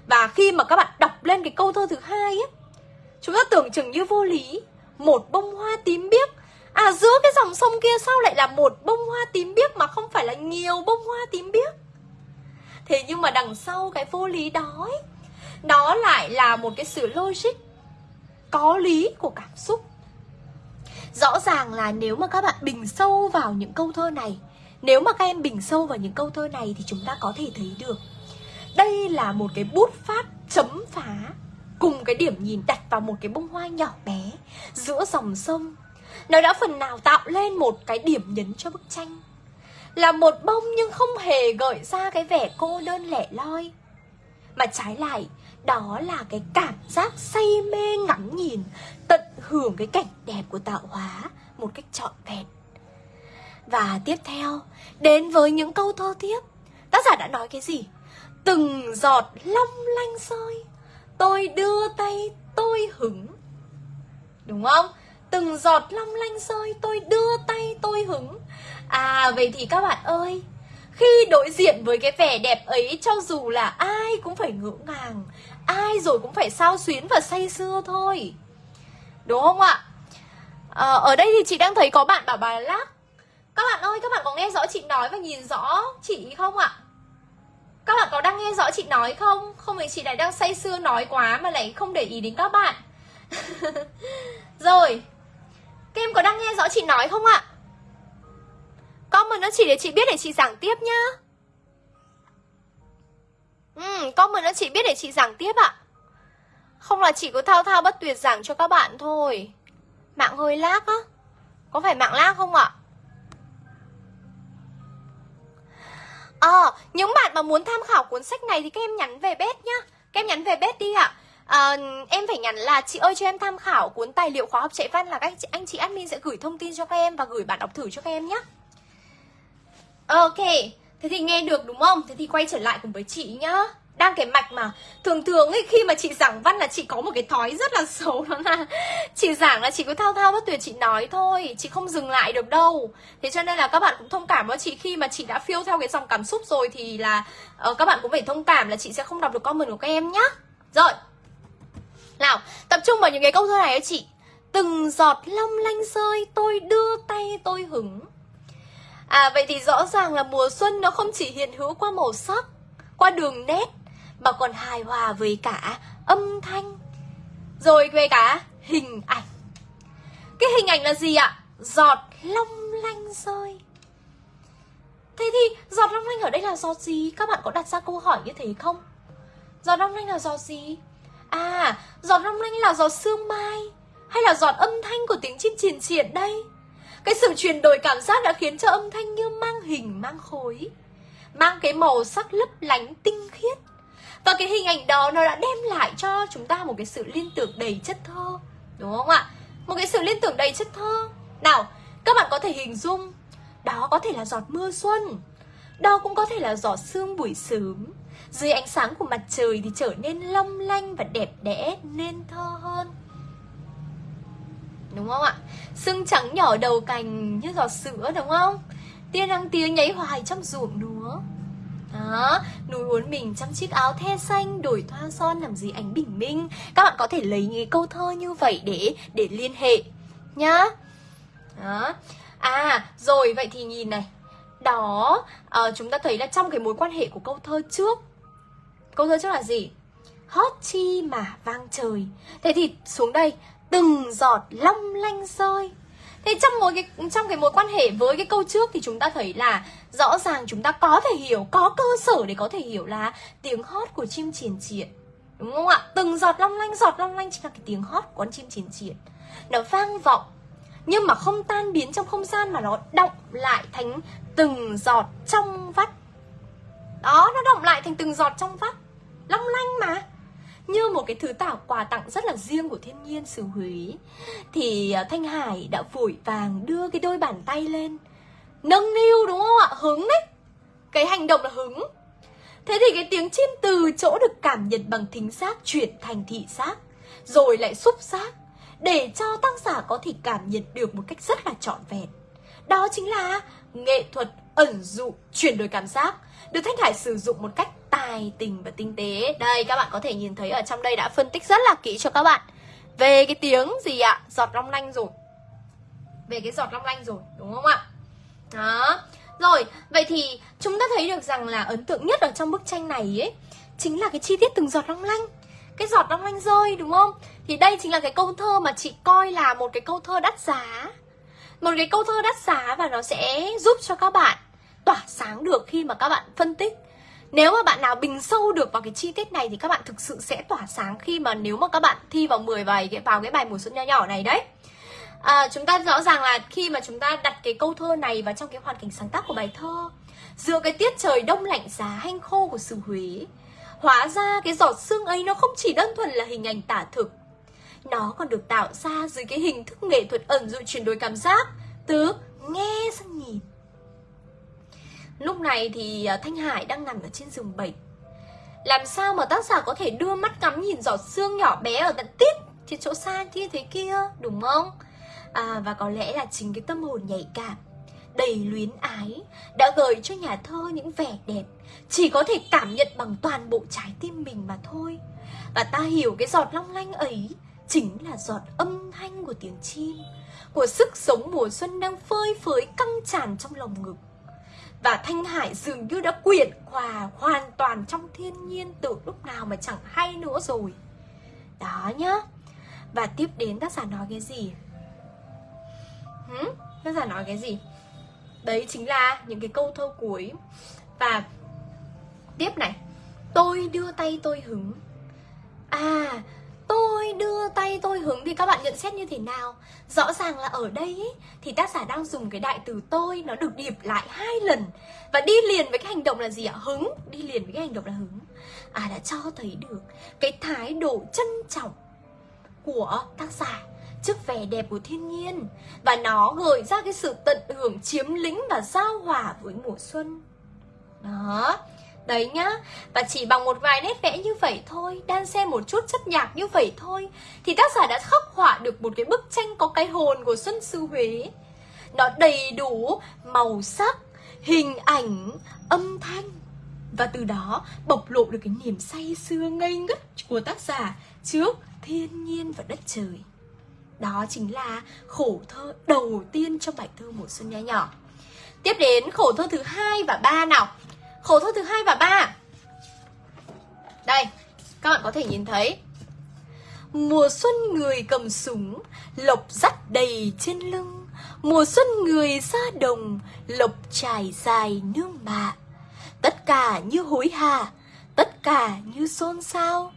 Và khi mà các bạn đọc lên cái câu thơ thứ hai ấy, Chúng ta tưởng chừng như vô lý. Một bông hoa tím biếc À giữa cái dòng sông kia sao lại là một bông hoa tím biếc Mà không phải là nhiều bông hoa tím biếc? Thế nhưng mà đằng sau cái vô lý đó ấy, Đó lại là một cái sự logic có lý của cảm xúc. Rõ ràng là nếu mà các bạn bình sâu vào những câu thơ này Nếu mà các em bình sâu vào những câu thơ này Thì chúng ta có thể thấy được Đây là một cái bút phát chấm phá Cùng cái điểm nhìn đặt vào một cái bông hoa nhỏ bé Giữa dòng sông. Nó đã phần nào tạo lên một cái điểm nhấn cho bức tranh. Là một bông nhưng không hề gợi ra cái vẻ cô đơn lẻ loi. Mà trái lại, đó là cái cảm giác say mê ngắm nhìn, tận hưởng cái cảnh đẹp của tạo hóa một cách trọn vẹn. Và tiếp theo, đến với những câu thơ tiếp. Tác giả đã nói cái gì? Từng giọt long lanh rơi tôi đưa tay tôi hứng. Đúng không? Từng giọt long lanh rơi tôi đưa tay tôi hứng. À vậy thì các bạn ơi khi đối diện với cái vẻ đẹp ấy cho dù là ai cũng phải ngỡ ngàng ai rồi cũng phải sao xuyến và say sưa thôi. Đúng không ạ? À, ở đây thì chị đang thấy có bạn bảo bài lắc. Các bạn ơi các bạn có nghe rõ chị nói và nhìn rõ chị không ạ? Các bạn có đang nghe rõ chị nói không? Không thì chị lại đang say sưa nói quá mà lại không để ý đến các bạn. Rồi các em có đang nghe rõ chị nói không ạ? Comment nó chỉ để chị biết để chị giảng tiếp nhá. Ừ, comment nó chỉ biết để chị giảng tiếp ạ. Không là chị cứ thao thao bất tuyệt giảng cho các bạn thôi. Mạng hơi lag á. Có phải mạng lag không ạ? Ờ, à, những bạn mà muốn tham khảo cuốn sách này thì các em nhắn về bếp nhá. Các em nhắn về bếp đi ạ à, Em phải nhắn là chị ơi cho em tham khảo cuốn tài liệu khóa học chạy văn là các anh chị admin sẽ gửi thông tin cho các em và gửi bản đọc thử cho các em nhé Ok, Thế thì nghe được đúng không? Thế thì quay trở lại cùng với chị nhá. Đang cái mạch mà thường thường ấy khi mà chị giảng văn là chị có một cái thói rất là xấu đó là chị giảng là chị cứ thao thao bất tuyệt chị nói thôi chị không dừng lại được đâu. Thế cho nên là các bạn cũng thông cảm với chị khi mà chị đã phiêu theo cái dòng cảm xúc rồi thì là uh, các bạn cũng phải thông cảm là chị sẽ không đọc được comment của các em nhá. Rồi nào tập trung vào những cái câu thơ này ấy chị từng giọt long lanh rơi tôi đưa tay tôi hứng À vậy thì rõ ràng là mùa xuân nó không chỉ hiện hữu qua màu sắc, qua đường nét mà còn hài hòa với cả âm thanh rồi về cả hình ảnh. Cái hình ảnh là gì ạ? Giọt long lanh rơi. Thế thì giọt long lanh ở đây là giọt gì? Các bạn có đặt ra câu hỏi như thế không? Giọt long lanh là giọt gì? À, giọt long lanh là giọt sương mai hay là giọt âm thanh của tiếng chim triền triển đây? Cái sự chuyển đổi cảm giác đã khiến cho âm thanh như mang hình mang khối Mang cái màu sắc lấp lánh tinh khiết Và cái hình ảnh đó nó đã đem lại cho chúng ta một cái sự liên tưởng đầy chất thơ Đúng không ạ? Một cái sự liên tưởng đầy chất thơ Nào, các bạn có thể hình dung Đó có thể là giọt mưa xuân Đó cũng có thể là giọt sương buổi sớm dưới ánh sáng của mặt trời thì trở nên long lanh và đẹp đẽ nên thơ hơn. Đúng không ạ? Sưng trắng nhỏ đầu cành như giọt sữa đúng không? Tia nắng tía nháy hoài trong ruộng lúa. Đó, núi uốn mình trong chiếc áo the xanh Đổi thoa son làm gì ánh bình minh. Các bạn có thể lấy những câu thơ như vậy để để liên hệ Nhá. Đó. À, rồi vậy thì nhìn này. Đó, à, chúng ta thấy là trong cái mối quan hệ của câu thơ trước Câu thơ trước là gì? Hót chi mà vang trời Thế thì xuống đây từng giọt long lanh rơi Thế trong một cái trong cái mối quan hệ với cái câu trước thì chúng ta thấy là rõ ràng chúng ta có thể hiểu, có cơ sở để có thể hiểu là tiếng hót của chim triển triện. Đúng không ạ? Từng giọt long lanh, giọt long lanh chính là cái tiếng hót của con chim triển triện. Nó vang vọng Nhưng mà không tan biến trong không gian Mà nó động lại thành từng giọt trong vắt đó, nó động lại thành từng giọt trong vắt. Long lanh mà. Như một cái thứ tảo quà tặng rất là riêng của thiên nhiên xứ Huế. Thì ờ, Thanh Hải đã vội vàng đưa cái đôi bàn tay lên. Nâng niu đúng không ạ? Hứng đấy. Cái hành động là hứng. Thế thì cái tiếng chim từ chỗ được cảm nhận bằng thính giác chuyển thành thị giác Rồi lại xúc giác. Để cho tác giả có thể cảm nhận được một cách rất là trọn vẹn. Đó chính là nghệ thuật ẩn dụ chuyển đổi cảm giác. Được Thanh Hải sử dụng một cách tài tình và tinh tế Đây, các bạn có thể nhìn thấy ở trong đây đã phân tích rất là kỹ cho các bạn Về cái tiếng gì ạ? Giọt long lanh rồi Về cái giọt long lanh rồi, đúng không ạ? Đó Rồi, vậy thì chúng ta thấy được rằng là ấn tượng nhất ở trong bức tranh này ấy, Chính là cái chi tiết từng giọt long lanh Cái giọt long lanh rơi, đúng không? Thì đây chính là cái câu thơ mà chị coi là một cái câu thơ đắt giá Một cái câu thơ đắt giá và nó sẽ giúp cho các bạn tỏa sáng được khi mà các bạn phân tích nếu mà bạn nào bình sâu được vào cái chi tiết này thì các bạn thực sự sẽ tỏa sáng khi mà nếu mà các bạn thi vào 10 bài vào cái bài mùa xuân nho nhỏ này đấy. À, chúng ta rõ ràng là khi mà chúng ta đặt cái câu thơ này vào trong cái hoàn cảnh sáng tác của bài thơ Giữa cái tiết trời đông lạnh giá hanh khô của xứ Huế Hóa ra cái giọt sương ấy nó không chỉ đơn thuần là hình ảnh tả thực Nó còn được tạo ra dưới cái hình thức nghệ thuật ẩn dụ chuyển đổi cảm giác Từ nghe sang nhìn Lúc này thì à, Thanh Hải đang nằm ở trên giường bệnh Làm sao mà tác giả có thể đưa mắt ngắm nhìn giọt xương nhỏ bé ở tận tít Trên chỗ xa kia thế kia đúng không? À, và có lẽ là chính cái tâm hồn nhạy cảm đầy luyến ái đã gợi cho nhà thơ những vẻ đẹp chỉ có thể cảm nhận bằng toàn bộ trái tim mình mà thôi. Và ta hiểu cái giọt long lanh ấy chính là giọt âm thanh của tiếng chim của sức sống mùa xuân đang phơi phới căng tràn trong lòng ngực và Thanh Hải dường như đã quyện hòa hoàn toàn trong thiên nhiên từ lúc nào mà chẳng hay nữa rồi. Đó nhá. Và tiếp đến tác giả nói cái gì? Tác giả nói cái gì? Đấy chính là những cái câu thơ cuối. Và tiếp này. Tôi đưa tay tôi hứng. À tôi đưa tay tôi hứng thì các bạn nhận xét như thế nào? Rõ ràng là ở đây ý, thì tác giả đang dùng cái đại từ tôi nó được điệp lại hai lần. Và đi liền với cái hành động là gì ạ? Hứng đi liền với cái hành động là hứng. À đã cho thấy được cái thái độ trân trọng của tác giả trước vẻ đẹp của thiên nhiên. Và nó gợi ra cái sự tận hưởng chiếm lĩnh và giao hòa với mùa xuân. Đó. Đấy nhá. Và chỉ bằng một vài nét vẽ như vậy thôi, Đan xen một chút chất nhạc như vậy thôi, Thì tác giả đã khắc họa được một cái bức tranh Có cái hồn của Xuân Sư Huế. Nó đầy đủ màu sắc, Hình ảnh, Âm thanh. Và từ đó bộc lộ được cái niềm say sưa ngây ngất của tác giả Trước thiên nhiên và đất trời. Đó chính là khổ thơ đầu tiên trong bài thơ Mùa Xuân Nho Nhỏ. Tiếp đến khổ thơ thứ hai và ba nào. Khổ thơ thứ hai và ba. Đây, Các bạn có thể nhìn thấy. Mùa xuân người cầm súng, Lộc dắt đầy trên lưng. Mùa xuân người ra đồng, Lộc trải dài nương mạ. Tất cả như hối hả, Tất cả như xôn xao.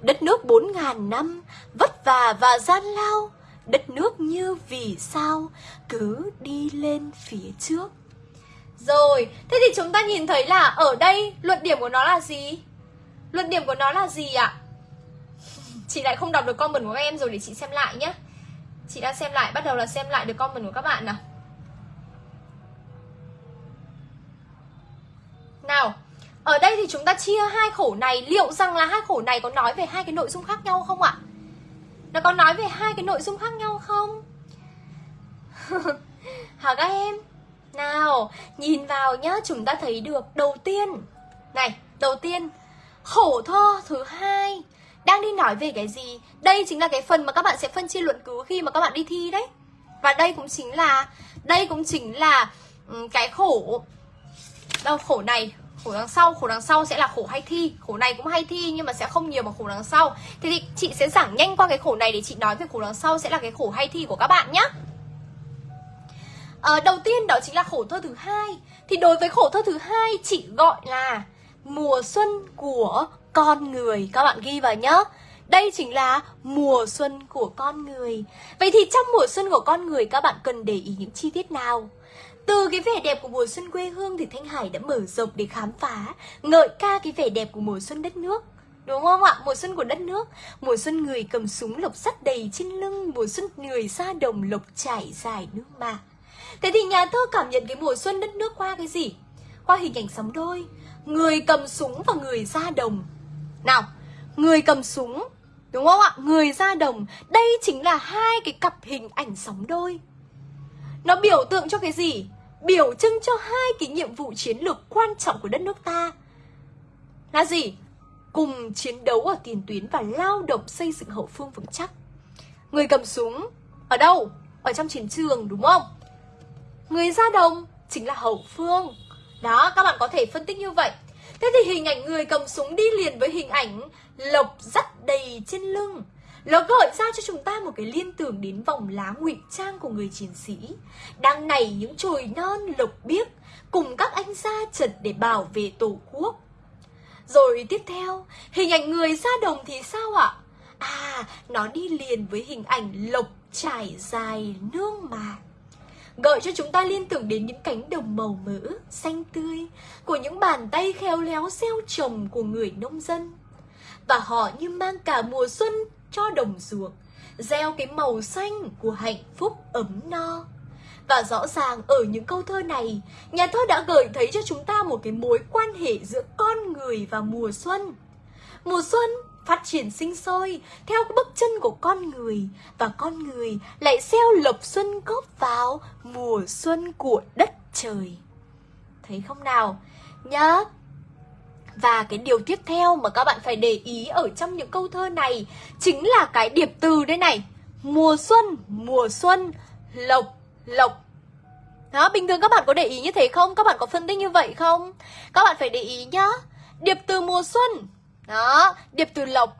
Đất nước bốn ngàn năm Vất vả và gian lao, Đất nước như vì sao Cứ đi lên phía trước rồi, thế thì chúng ta nhìn thấy là ở đây luận điểm của nó là gì? Luận điểm của nó là gì ạ? Chị lại không đọc được comment của các em rồi để chị xem lại nhé Chị đã xem lại, bắt đầu là xem lại được comment của các bạn nào Nào, ở đây thì chúng ta chia hai khổ này Liệu rằng là hai khổ này có nói về hai cái nội dung khác nhau không ạ? Nó có nói về hai cái nội dung khác nhau không? Hả các em? Nào, nhìn vào nhá, chúng ta thấy được đầu tiên. Này, đầu tiên Khổ thơ thứ hai. Đang đi nói về cái gì? Đây chính là cái phần mà các bạn sẽ phân chia luận cứ khi mà các bạn đi thi đấy. Và đây cũng chính là Đây cũng chính là cái khổ. Đâu, khổ này khổ đằng sau khổ đằng sau sẽ là khổ hay thi. Khổ này cũng hay thi nhưng mà sẽ không nhiều bằng khổ đằng sau. Thế thì chị sẽ giảng nhanh qua cái khổ này để chị nói về khổ đằng sau sẽ là cái khổ hay thi của các bạn nhé à, đầu tiên đó chính là khổ thơ thứ hai thì đối với khổ thơ thứ hai chỉ gọi là mùa xuân của con người các bạn ghi vào nhé Đây chính là mùa xuân của con người Vậy thì trong mùa xuân của con người các bạn cần để ý những chi tiết nào? Từ cái vẻ đẹp của mùa xuân quê hương thì Thanh Hải đã mở rộng để khám phá, ngợi ca cái vẻ đẹp của mùa xuân đất nước. Đúng không ạ? Mùa xuân của đất nước Mùa xuân người cầm súng lộc sắt đầy trên lưng Mùa xuân người ra đồng lộc trải dài nước mạc. Thế thì nhà thơ cảm nhận cái mùa xuân đất nước qua cái gì? Qua hình ảnh sóng đôi Người cầm súng và người ra đồng Nào, người cầm súng Đúng không ạ? Người ra đồng Đây chính là hai cái cặp hình ảnh sóng đôi Nó biểu tượng cho cái gì? Biểu trưng cho hai cái nhiệm vụ chiến lược quan trọng của đất nước ta Là gì? cùng chiến đấu ở tiền tuyến và lao động xây dựng hậu phương vững chắc. Người cầm súng ở đâu? Ở trong chiến trường đúng không? Người ra đồng chính là hậu phương. Đó, các bạn có thể phân tích như vậy. Thế thì hình ảnh người cầm súng đi liền với hình ảnh lộc dắt đầy trên lưng. Nó gợi ra cho chúng ta một cái liên tưởng đến vòng lá ngụy trang của người chiến sĩ Đang nảy những chồi non lộc biếc Cùng các anh ra trận để bảo vệ tổ quốc rồi tiếp theo, hình ảnh người ra đồng thì sao ạ? À, nó đi liền với hình ảnh lộc trải dài nương mà Gợi cho chúng ta liên tưởng đến những cánh đồng màu mỡ, xanh tươi Của những bàn tay khéo léo gieo trồng của người nông dân Và họ như mang cả mùa xuân cho đồng ruộng Gieo cái màu xanh của hạnh phúc ấm no và rõ ràng ở những câu thơ này, nhà thơ đã gợi thấy cho chúng ta một cái mối quan hệ giữa con người và mùa xuân. Mùa xuân phát triển sinh sôi theo bước chân của con người và con người lại gieo lộc xuân góp vào mùa xuân của đất trời. Thấy không nào? Nhớ và cái điều tiếp theo mà các bạn phải để ý ở trong những câu thơ này chính là cái điệp từ đây này. Mùa xuân, mùa xuân, lộc, lộc đó, bình thường các bạn có để ý như thế không? Các bạn có phân tích như vậy không? Các bạn phải để ý nhá Điệp từ mùa xuân đó, điệp từ lộc.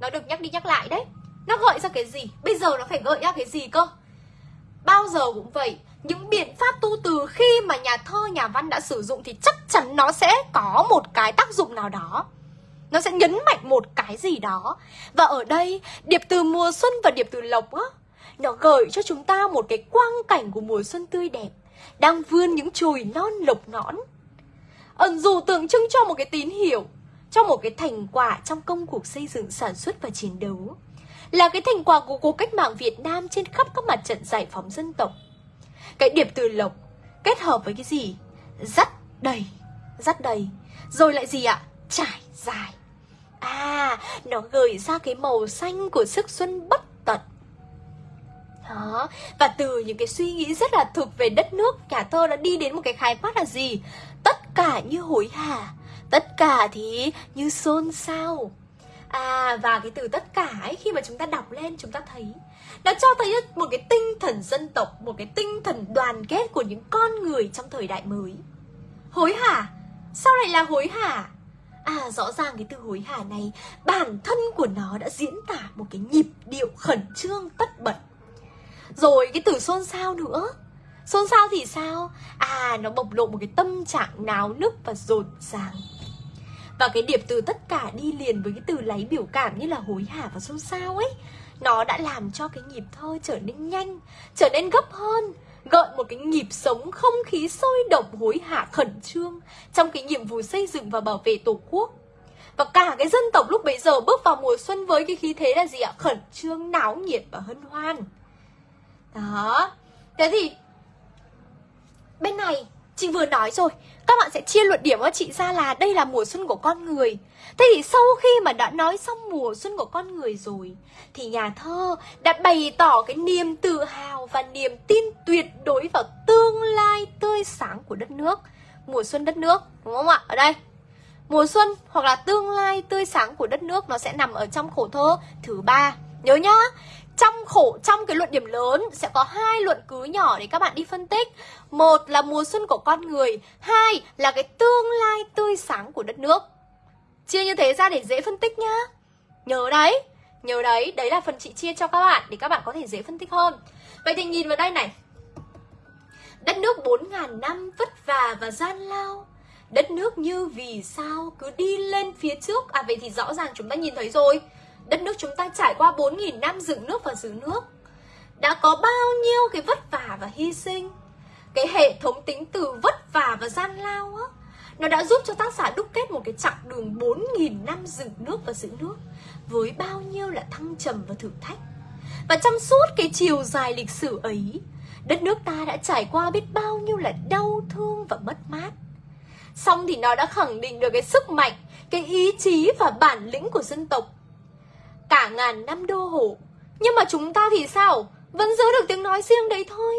Nó được nhắc đi nhắc lại đấy. Nó gợi ra cái gì? Bây giờ nó phải gợi ra cái gì cơ? Bao giờ cũng vậy Những biện pháp tu từ khi mà nhà thơ, nhà văn đã sử dụng Thì chắc chắn nó sẽ có một cái tác dụng nào đó. Nó sẽ nhấn mạnh một cái gì đó. Và ở đây, điệp từ mùa xuân và điệp từ lộc á nó gợi cho chúng ta một cái quang cảnh của mùa xuân tươi đẹp Đang vươn những chùi non lộc nõn. Ẩn dù tượng trưng cho một cái tín hiệu. Cho một cái thành quả trong công cuộc xây dựng sản xuất và chiến đấu Là cái thành quả của cuộc cách mạng Việt Nam trên khắp các mặt trận giải phóng dân tộc Cái điệp từ lộc kết hợp với cái gì? Dắt đầy, dắt đầy Rồi lại gì ạ? Trải dài À, nó gợi ra cái màu xanh của sức xuân bất tận đó. Và từ những cái suy nghĩ rất là thực về đất nước Nhà thơ đã đi đến một cái khái quát là gì Tất cả như hối hả Tất cả thì như xôn xao À và cái từ tất cả ấy, khi mà chúng ta đọc lên, chúng ta thấy, Nó cho thấy một cái tinh thần dân tộc, Một cái tinh thần đoàn kết của những con người trong thời đại mới Hối hả? Sao lại là hối hả? À rõ ràng cái từ hối hả này, Bản thân của nó đã diễn tả một cái nhịp điệu khẩn trương, tất bật rồi cái từ xôn xao nữa Xôn xao thì sao? À nó bộc lộ một cái tâm trạng náo nức và rộn ràng và cái điệp từ tất cả đi liền với cái từ lấy biểu cảm như là hối hả và xôn xao ấy Nó đã làm cho cái nhịp thơ trở nên nhanh, trở nên gấp hơn Gợi một cái nhịp sống không khí sôi động hối hả khẩn trương Trong cái nhiệm vụ xây dựng và bảo vệ tổ quốc. Và cả cái dân tộc lúc bấy giờ bước vào mùa xuân với cái khí thế là gì ạ? Khẩn trương, náo nhiệt và hân hoan. Đó. Thế thì Bên này chị vừa nói rồi các bạn sẽ chia luận điểm cho chị ra là Đây là mùa xuân của con người. Thế thì sau khi mà đã nói xong mùa xuân của con người rồi, Thì nhà thơ đã bày tỏ cái niềm tự hào Và niềm tin tuyệt đối vào tương lai tươi sáng của đất nước. Mùa xuân đất nước, Đúng không ạ? Ở đây. Mùa xuân hoặc là tương lai tươi sáng của đất nước Nó sẽ nằm ở trong khổ thơ thứ ba. Nhớ nhá trong khổ, trong cái luận điểm lớn, sẽ có hai luận cứ nhỏ để các bạn đi phân tích. Một là mùa xuân của con người, hai là cái tương lai tươi sáng của đất nước. Chia như thế ra để dễ phân tích nhá. Nhớ đấy nhớ đấy đấy là phần chị chia cho các bạn để các bạn có thể dễ phân tích hơn. Vậy thì nhìn vào đây này. Đất nước 4.000 năm vất vả và gian lao. Đất nước như vì sao cứ đi lên phía trước? À vậy thì rõ ràng chúng ta nhìn thấy rồi. Đất nước chúng ta trải qua 4.000 năm dựng nước và giữ nước. Đã có bao nhiêu cái vất vả và hy sinh. Cái hệ thống tính từ vất vả và gian lao á, Nó đã giúp cho tác giả đúc kết một cái chặng đường 4.000 năm dựng nước và giữ nước Với bao nhiêu là thăng trầm và thử thách. Và trong suốt cái chiều dài lịch sử ấy, Đất nước ta đã trải qua biết bao nhiêu là đau thương và mất mát. Xong thì nó đã khẳng định được cái sức mạnh, Cái ý chí và bản lĩnh của dân tộc. Cả ngàn năm đô hộ. Nhưng mà chúng ta thì sao? Vẫn giữ được tiếng nói riêng đấy thôi.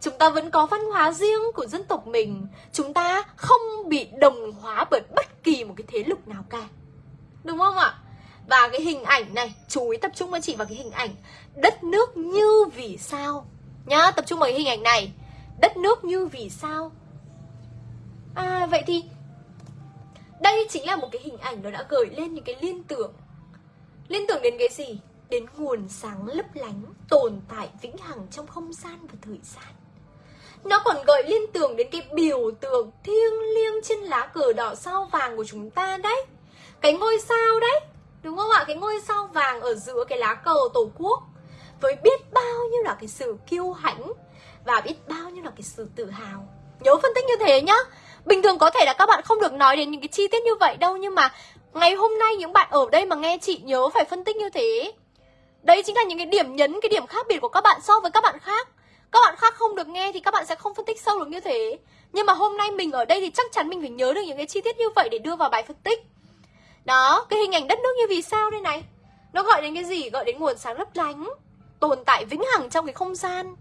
Chúng ta vẫn có văn hóa riêng của dân tộc mình. Chúng ta không bị đồng hóa bởi bất kỳ một cái thế lực nào cả. Đúng không ạ? Và cái hình ảnh này, chú ý tập trung với chị vào cái hình ảnh Đất nước như vì sao. Nhá, tập trung vào cái hình ảnh này. Đất nước như vì sao. À vậy thì Đây chính là một cái hình ảnh nó đã gợi lên những cái liên tưởng Liên tưởng đến cái gì? Đến nguồn sáng lấp lánh Tồn tại vĩnh hằng trong không gian và thời gian Nó còn gợi liên tưởng đến cái biểu tượng thiêng liêng trên lá cờ đỏ sao vàng của chúng ta đấy Cái ngôi sao đấy, Đúng không ạ? Cái ngôi sao vàng ở giữa cái lá cờ tổ quốc Với biết bao nhiêu là cái sự kiêu hãnh Và biết bao nhiêu là cái sự tự hào Nhớ phân tích như thế nhá Bình thường có thể là các bạn không được nói đến những cái chi tiết như vậy đâu, Nhưng mà ngày hôm nay những bạn ở đây mà nghe chị nhớ phải phân tích như thế. Đấy chính là những cái điểm nhấn, cái điểm khác biệt của các bạn so với các bạn khác. Các bạn khác không được nghe thì các bạn sẽ không phân tích sâu được như thế. Nhưng mà hôm nay mình ở đây thì chắc chắn mình phải nhớ được những cái chi tiết như vậy để đưa vào bài phân tích. Đó, cái hình ảnh đất nước như vì sao đây này? Nó gọi đến cái gì? Gọi đến nguồn sáng lấp lánh Tồn tại vĩnh hằng trong cái không gian.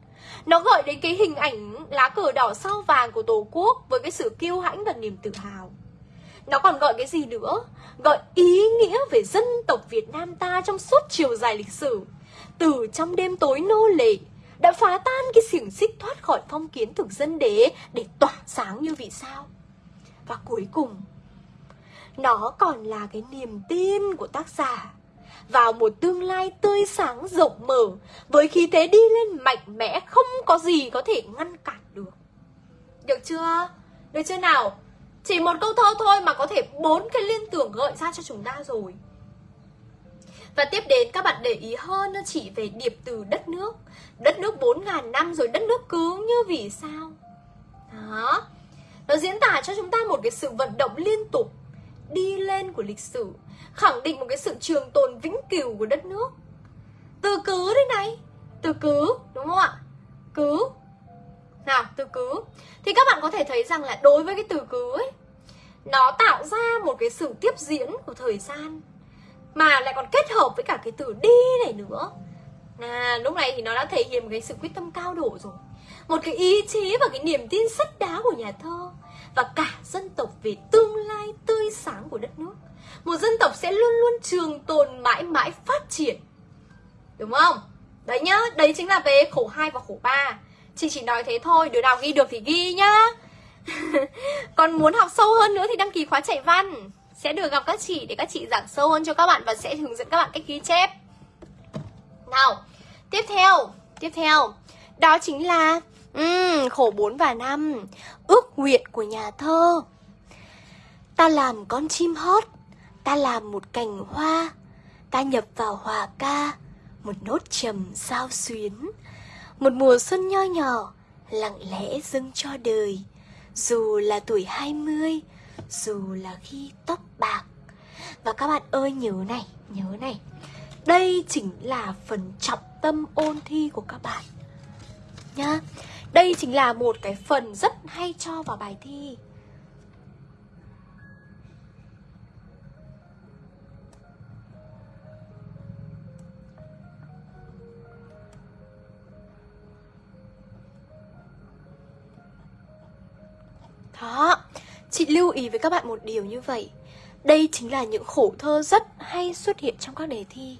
Nó gợi đến cái hình ảnh lá cờ đỏ sao vàng của Tổ quốc với cái sự kiêu hãnh và niềm tự hào. Nó còn gọi cái gì nữa? Gọi ý nghĩa về dân tộc Việt Nam ta trong suốt chiều dài lịch sử. Từ trong đêm tối nô lệ, đã phá tan cái xiềng xích thoát khỏi phong kiến thực dân đế để tỏa sáng như vì sao. Và cuối cùng, nó còn là cái niềm tin của tác giả vào một tương lai tươi sáng rộng mở với khí thế đi lên mạnh mẽ không có gì có thể ngăn cản được. Được chưa? Được chưa nào? Chỉ một câu thơ thôi mà có thể bốn cái liên tưởng gợi ra cho chúng ta rồi. Và tiếp đến các bạn để ý hơn nó chỉ về điệp từ đất nước. Đất nước 4.000 năm rồi đất nước cứ như vì sao? Đó. Nó diễn tả cho chúng ta một cái sự vận động liên tục, Đi lên của lịch sử, khẳng định một cái sự trường tồn vĩnh cửu của đất nước. Từ cứ đây này, từ cứ, đúng không ạ? Cứ. Nào, từ cứ. Thì các bạn có thể thấy rằng là đối với cái từ cứ ấy nó tạo ra một cái sự tiếp diễn của thời gian mà lại còn kết hợp với cả cái từ đi này nữa. À, lúc này thì nó đã thể hiện một cái sự quyết tâm cao độ rồi. Một cái ý chí và cái niềm tin sắt đá của nhà thơ và cả dân tộc về tương lai tươi sáng của đất nước. Một dân tộc sẽ luôn luôn trường tồn mãi mãi phát triển. Đúng không? Đấy nhá đấy chính là về khổ 2 và khổ 3 chị chỉ nói thế thôi đứa nào ghi được thì ghi nhá. còn muốn học sâu hơn nữa thì đăng ký khóa chạy văn. Sẽ được gặp các chị để các chị giảng sâu hơn cho các bạn và sẽ hướng dẫn các bạn cách ghi chép. Nào tiếp theo tiếp theo. Đó chính là um, khổ 4 và 5 ước nguyện của nhà thơ. Ta làm con chim hót ta làm một cành hoa ta nhập vào hòa ca một nốt trầm sao xuyến. Một mùa xuân nho nhỏ lặng lẽ dâng cho đời dù là tuổi 20 dù là khi tóc bạc. Và các bạn ơi, nhớ này nhớ này. Đây chính là phần trọng tâm ôn thi của các bạn nhá. Đây chính là một cái phần rất hay cho vào bài thi. Đó, chị lưu ý với các bạn một điều như vậy Đây chính là những khổ thơ rất hay xuất hiện trong các đề thi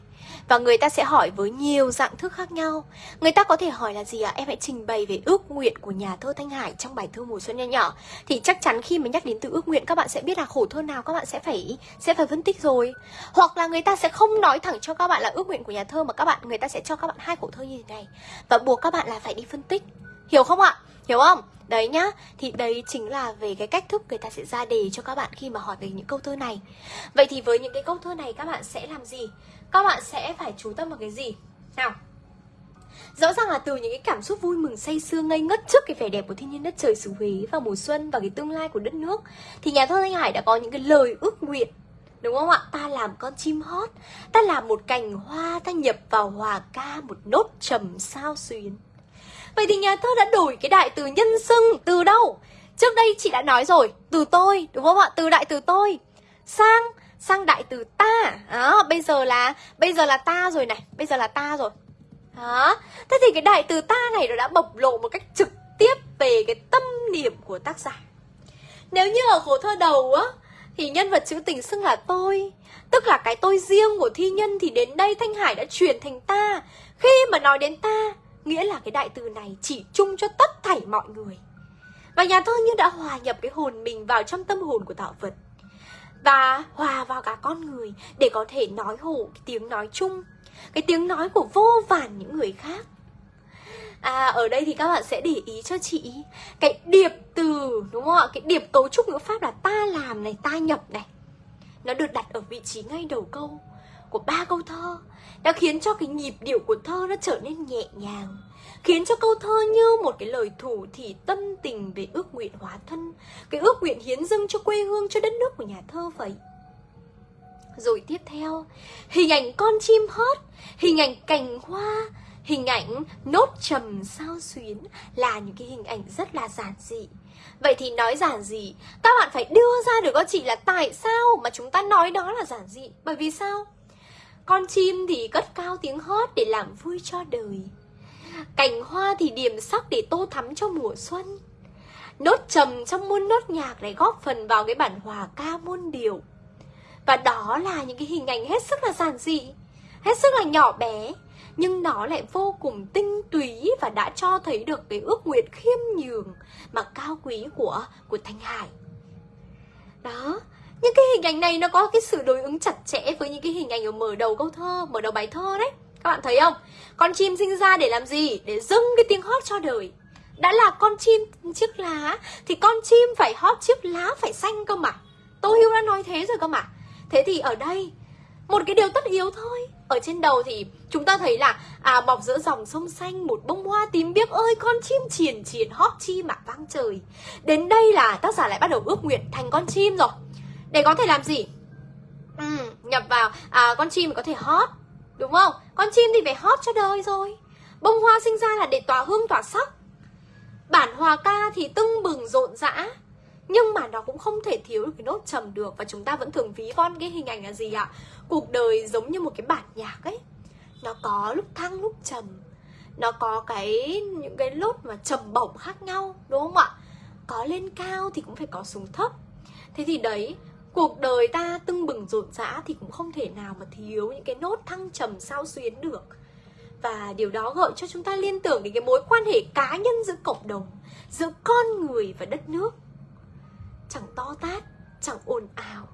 Và người ta sẽ hỏi với nhiều dạng thức khác nhau Người ta có thể hỏi là gì ạ? À? Em hãy trình bày về ước nguyện của nhà thơ Thanh Hải trong bài thơ mùa xuân nho nhỏ Thì chắc chắn khi mà nhắc đến từ ước nguyện các bạn sẽ biết là khổ thơ nào các bạn sẽ phải sẽ phải phân tích rồi Hoặc là người ta sẽ không nói thẳng cho các bạn là ước nguyện của nhà thơ Mà các bạn người ta sẽ cho các bạn hai khổ thơ như thế này Và buộc các bạn là phải đi phân tích Hiểu không ạ? Hiểu không? Đấy nhá, thì đấy chính là về cái cách thức người ta sẽ ra đề cho các bạn khi mà hỏi về những câu thơ này Vậy thì với những cái câu thơ này các bạn sẽ làm gì? Các bạn sẽ phải chú tâm vào cái gì? Nào, Rõ ràng là từ những cái cảm xúc vui mừng say sưa ngây ngất trước cái vẻ đẹp của thiên nhiên đất trời xứ Huế vào mùa xuân và cái tương lai của đất nước thì nhà thơ Thanh Hải đã có những cái lời ước nguyện Đúng không ạ? Ta làm con chim hót Ta làm một cành hoa Ta nhập vào hòa ca một nốt trầm sao xuyến Vậy thì nhà thơ đã đổi cái đại từ nhân xưng từ đâu? Trước đây chị đã nói rồi, từ tôi, đúng không ạ? Từ đại từ tôi sang sang đại từ ta. Đó, bây giờ là bây giờ là ta rồi này, bây giờ là ta rồi. Đó. Thế thì cái đại từ ta này nó đã bộc lộ một cách trực tiếp về cái tâm niệm của tác giả. Nếu như ở khổ thơ đầu á thì nhân vật chữ tình xưng là tôi Tức là cái tôi riêng của thi nhân Thì đến đây Thanh Hải đã chuyển thành ta Khi mà nói đến ta Nghĩa là cái đại từ này chỉ chung cho tất thảy mọi người. Và nhà thơ như đã hòa nhập cái hồn mình vào trong tâm hồn của tạo vật. Và hòa vào cả con người Để có thể nói hộ cái tiếng nói chung, Cái tiếng nói của vô vàn những người khác. À ở đây thì các bạn sẽ để ý cho chị Cái điệp từ, đúng không ạ? Cái điệp cấu trúc ngữ pháp là ta làm này, Ta nhập này. Nó được đặt ở vị trí ngay đầu câu. Của ba câu thơ Đã khiến cho cái nhịp điệu của thơ nó trở nên nhẹ nhàng, Khiến cho câu thơ như một cái lời thủ thì tâm tình về ước nguyện hóa thân, Cái ước nguyện hiến dâng cho quê hương, cho đất nước của nhà thơ vậy. Rồi tiếp theo, Hình ảnh con chim hót, Hình ảnh cành hoa, Hình ảnh nốt trầm sao xuyến là những cái hình ảnh rất là giản dị. Vậy thì nói giản dị, Các bạn phải đưa ra được các chị là tại sao mà chúng ta nói đó là giản dị. Bởi vì sao? Con chim thì cất cao tiếng hót để làm vui cho đời. Cành hoa thì điểm sắc để tô thắm cho mùa xuân. Nốt trầm trong muôn nốt nhạc để góp phần vào cái bản hòa ca muôn điều Và đó là những cái hình ảnh hết sức là giản dị Hết sức là nhỏ bé nhưng nó lại vô cùng tinh túy và đã cho thấy được cái ước nguyện khiêm nhường mà cao quý của của Thanh Hải. Đó, những cái hình ảnh này nó có cái sự đối ứng chặt chẽ với những cái hình ảnh ở mở đầu câu thơ, mở đầu bài thơ đấy. Các bạn thấy không? Con chim sinh ra để làm gì? Để dâng cái tiếng hót cho đời. Đã là con chim chiếc lá thì con chim phải hót chiếc lá phải xanh cơ mà. Tô Hữu đã nói thế rồi cơ mà. Thế thì ở đây một cái điều tất yếu thôi ở trên đầu thì chúng ta thấy là à bọc giữa dòng sông xanh một bông hoa tím biếc ơi con chim triền triền hót chi mà vang trời đến đây là tác giả lại bắt đầu ước nguyện thành con chim rồi để có thể làm gì? Ừ, nhập vào. À con chim có thể hót đúng không? Con chim thì phải hót cho đời rồi. Bông hoa sinh ra là để tỏa hương tỏa sắc. Bản hòa ca thì tưng bừng rộn rã. Nhưng mà nó cũng không thể thiếu được cái nốt trầm được và chúng ta vẫn thường ví von cái hình ảnh là gì ạ? Cuộc đời giống như một cái bản nhạc ấy. Nó có lúc thăng lúc trầm. Nó có cái những cái lốt mà trầm bổng khác nhau đúng không ạ? Có lên cao thì cũng phải có xuống thấp. Thế thì đấy cuộc đời ta tưng bừng rộn rã thì cũng không thể nào mà thiếu những cái nốt thăng trầm sao xuyến được. Và điều đó gợi cho chúng ta liên tưởng đến cái mối quan hệ cá nhân giữa cộng đồng, giữa con người và đất nước. Chẳng to tát, chẳng ồn ào,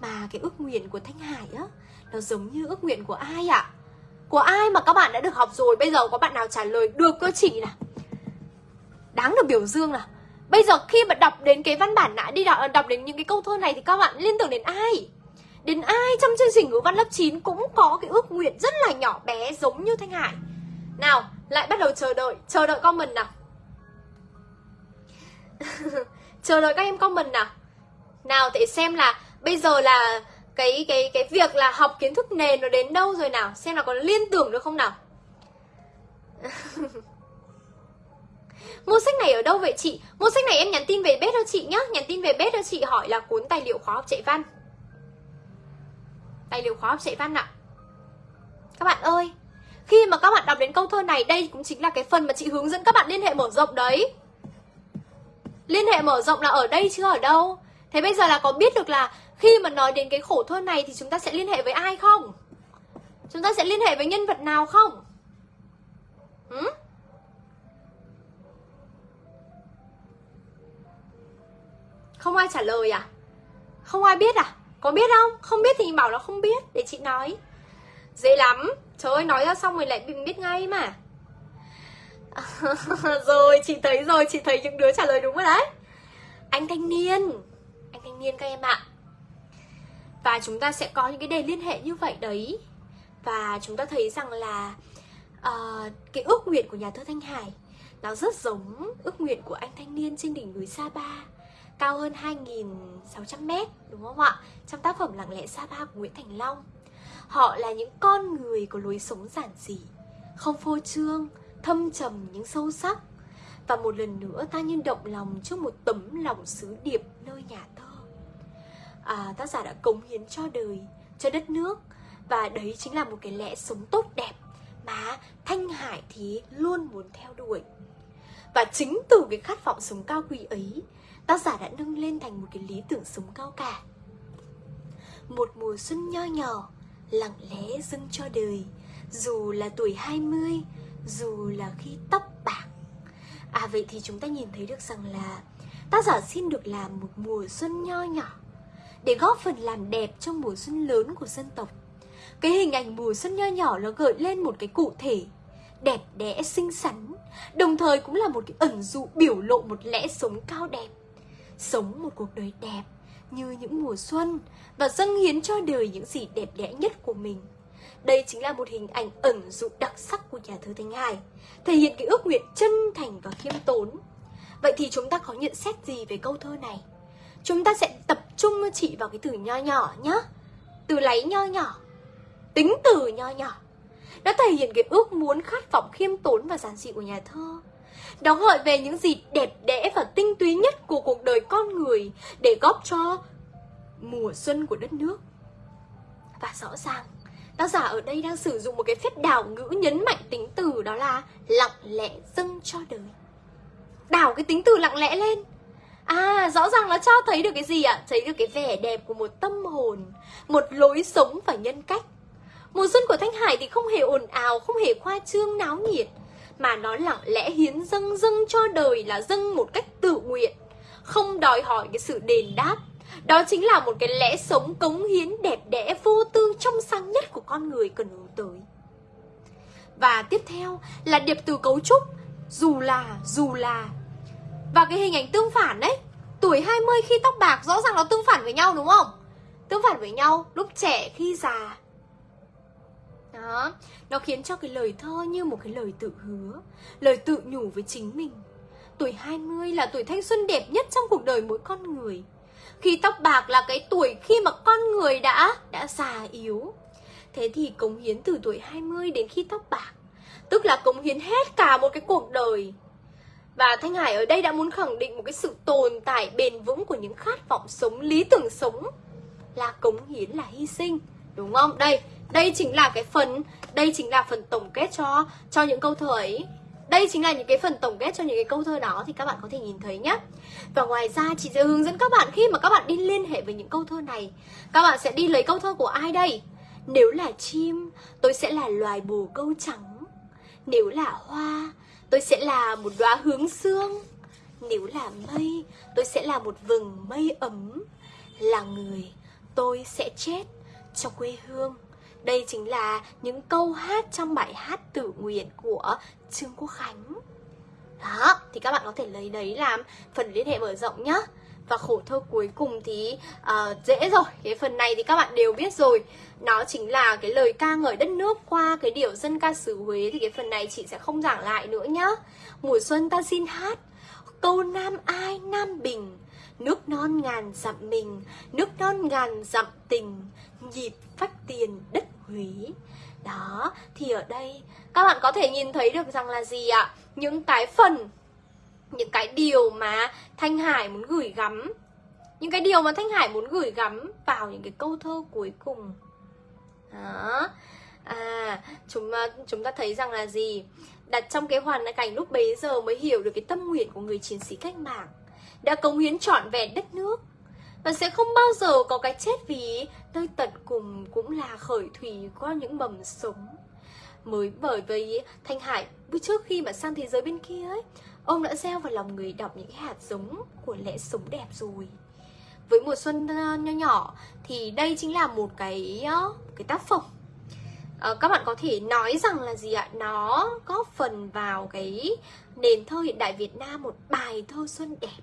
mà cái ước nguyện của thanh hải á, nó giống như ước nguyện của ai ạ? À? của ai mà các bạn đã được học rồi? Bây giờ có bạn nào trả lời? Được cơ chị nào. Đáng được biểu dương nào bây giờ khi mà đọc đến cái văn bản nãy đi đọc, đọc đến những cái câu thơ này thì các bạn liên tưởng đến ai? Đến ai trong chương trình ngữ văn lớp 9 cũng có cái ước nguyện rất là nhỏ bé giống như thanh hải? Nào lại bắt đầu chờ đợi. Chờ đợi comment nào. Chờ đợi các em comment nào. Nào để xem là bây giờ là cái cái cái việc là học kiến thức nền nó đến đâu rồi nào. Xem là có liên tưởng được không nào. Mua sách này ở đâu vậy chị? Mua sách này em nhắn tin về bếp cho chị nhá Nhắn tin về bếp cho chị hỏi là cuốn tài liệu khóa học chạy văn Tài liệu khóa học chạy văn ạ Các bạn ơi, Khi mà các bạn đọc đến câu thơ này, Đây cũng chính là cái phần mà chị hướng dẫn các bạn liên hệ mở rộng đấy Liên hệ mở rộng là ở đây chứ ở đâu Thế bây giờ là có biết được là khi mà nói đến cái khổ thơ này thì chúng ta sẽ liên hệ với ai không? Chúng ta sẽ liên hệ với nhân vật nào không? Ừ? Không ai trả lời à? Không ai biết à? Có biết không? Không biết thì bảo là không biết Để chị nói. Dễ lắm. Trời ơi nói ra xong rồi lại biết ngay mà. Rồi chị thấy rồi chị thấy những đứa trả lời đúng rồi đấy. Anh thanh niên. Anh thanh niên các em ạ. Và chúng ta sẽ có những cái đề liên hệ như vậy đấy. Và chúng ta thấy rằng là uh, cái ước nguyện của nhà thơ thanh hải nó rất giống ước nguyện của anh thanh niên trên đỉnh núi sa ba cao hơn 2.600 mét đúng không ạ? Trong tác phẩm Lặng lẽ Sapa của Nguyễn Thành Long Họ là những con người có lối sống giản dị Không phô trương, thâm trầm nhưng sâu sắc. Và một lần nữa ta như động lòng trước một tấm lòng sứ điệp nơi nhà thơ. À, Tác giả đã cống hiến cho đời, cho đất nước. Và đấy chính là một cái lẽ sống tốt đẹp Mà Thanh Hải thì luôn muốn theo đuổi. Và chính từ cái khát vọng sống cao quý ấy, Tác giả đã nâng lên thành một cái lý tưởng sống cao cả. Một mùa xuân nho nhỏ, Lặng lẽ dâng cho đời, Dù là tuổi 20 Dù là khi tóc bạc. À vậy thì chúng ta nhìn thấy được rằng là Tác giả xin được làm một mùa xuân nho nhỏ Để góp phần làm đẹp trong mùa xuân lớn của dân tộc. Cái hình ảnh mùa xuân nho nhỏ nó gợi lên một cái cụ thể Đẹp đẽ xinh xắn Đồng thời cũng là một cái ẩn dụ biểu lộ một lẽ sống cao đẹp sống một cuộc đời đẹp như những mùa xuân và dâng hiến cho đời những gì đẹp đẽ nhất của mình. Đây chính là một hình ảnh ẩn dụ đặc sắc của nhà thơ Thanh Hải, thể hiện cái ước nguyện chân thành và khiêm tốn. Vậy thì chúng ta có nhận xét gì về câu thơ này? Chúng ta sẽ tập trung chị vào cái từ nho nhỏ nhá. Từ lấy nho nhỏ, tính từ nho nhỏ. Nó thể hiện cái ước muốn khát vọng khiêm tốn và giản dị của nhà thơ nó gợi về những gì đẹp đẽ và tinh túy nhất của cuộc đời con người để góp cho mùa xuân của đất nước. Và rõ ràng, tác giả ở đây đang sử dụng một cái phép đảo ngữ nhấn mạnh tính từ đó là lặng lẽ dâng cho đời. Đảo cái tính từ lặng lẽ lên. À, rõ ràng nó cho thấy được cái gì ạ? À? Thấy được cái vẻ đẹp của một tâm hồn, một lối sống và nhân cách. Mùa xuân của Thanh Hải thì không hề ồn ào, không hề khoa trương náo nhiệt mà nó lặng lẽ hiến dâng dâng cho đời là dâng một cách tự nguyện. Không đòi hỏi cái sự đền đáp đó chính là một cái lẽ sống cống hiến đẹp đẽ vô tư trong sáng nhất của con người cần hướng tới. Và tiếp theo là điệp từ cấu trúc dù là dù là. Và cái hình ảnh tương phản đấy tuổi 20 khi tóc bạc rõ ràng nó tương phản với nhau đúng không? Tương phản với nhau lúc trẻ khi già đó nó khiến cho cái lời thơ như một cái lời tự hứa lời tự nhủ với chính mình. Tuổi 20 là tuổi thanh xuân đẹp nhất trong cuộc đời mỗi con người. Khi tóc bạc là cái tuổi khi mà con người đã đã già yếu. Thế thì cống hiến từ tuổi 20 đến khi tóc bạc tức là cống hiến hết cả một cái cuộc đời. Và Thanh Hải ở đây đã muốn khẳng định một cái sự tồn tại bền vững của những khát vọng sống, lý tưởng sống là cống hiến là hy sinh, đúng không? Đây, đây chính là cái phần, đây chính là phần tổng kết cho cho những câu thơ ấy. Đây chính là những cái phần tổng kết cho những cái câu thơ đó thì các bạn có thể nhìn thấy nhé và ngoài ra, chị sẽ hướng dẫn các bạn khi mà các bạn đi liên hệ với những câu thơ này, các bạn sẽ đi lấy câu thơ của ai đây? Nếu là chim, tôi sẽ là loài bồ câu trắng. Nếu là hoa, tôi sẽ là một đóa hướng xương nếu là mây, tôi sẽ là một vừng mây ấm. Là người, tôi sẽ chết cho quê hương đây chính là những câu hát trong bài hát tự nguyện của Trương Quốc Khánh. Đó, thì các bạn có thể lấy đấy làm phần liên hệ mở rộng nhá. Và khổ thơ cuối cùng thì uh, dễ rồi. Cái phần này thì các bạn đều biết rồi. Nó chính là cái lời ca ngợi đất nước qua cái điệu dân ca xứ Huế. Thì cái phần này chị sẽ không giảng lại nữa nhá. Mùa xuân ta xin hát Câu Nam ai Nam Bình Nước non ngàn dặm mình Nước non ngàn dặm tình Nhịp phách tiền đất Huế. Đó, thì ở đây các bạn có thể nhìn thấy được rằng là gì ạ? Những cái phần, những cái điều mà Thanh Hải muốn gửi gắm. Những cái điều mà Thanh Hải muốn gửi gắm vào những cái câu thơ cuối cùng. Đó. À, chúng à, chúng ta thấy rằng là gì? Đặt trong cái hoàn cảnh lúc bấy giờ mới hiểu được cái tâm nguyện của người chiến sĩ cách mạng. Đã cống hiến trọn vẹn đất nước. Và sẽ không bao giờ có cái chết vì nơi tận cùng cũng là khởi thủy qua những mầm sống. Mới bởi vì thanh hải trước khi mà sang thế giới bên kia ấy ông đã gieo vào lòng người đọc những hạt giống của lẽ sống đẹp rồi. Với mùa xuân ờ, nho nhỏ thì đây chính là một cái ờ, cái tác phẩm. À, các bạn có thể nói rằng là gì ạ? Nó góp phần vào cái nền thơ hiện đại Việt Nam một bài thơ xuân đẹp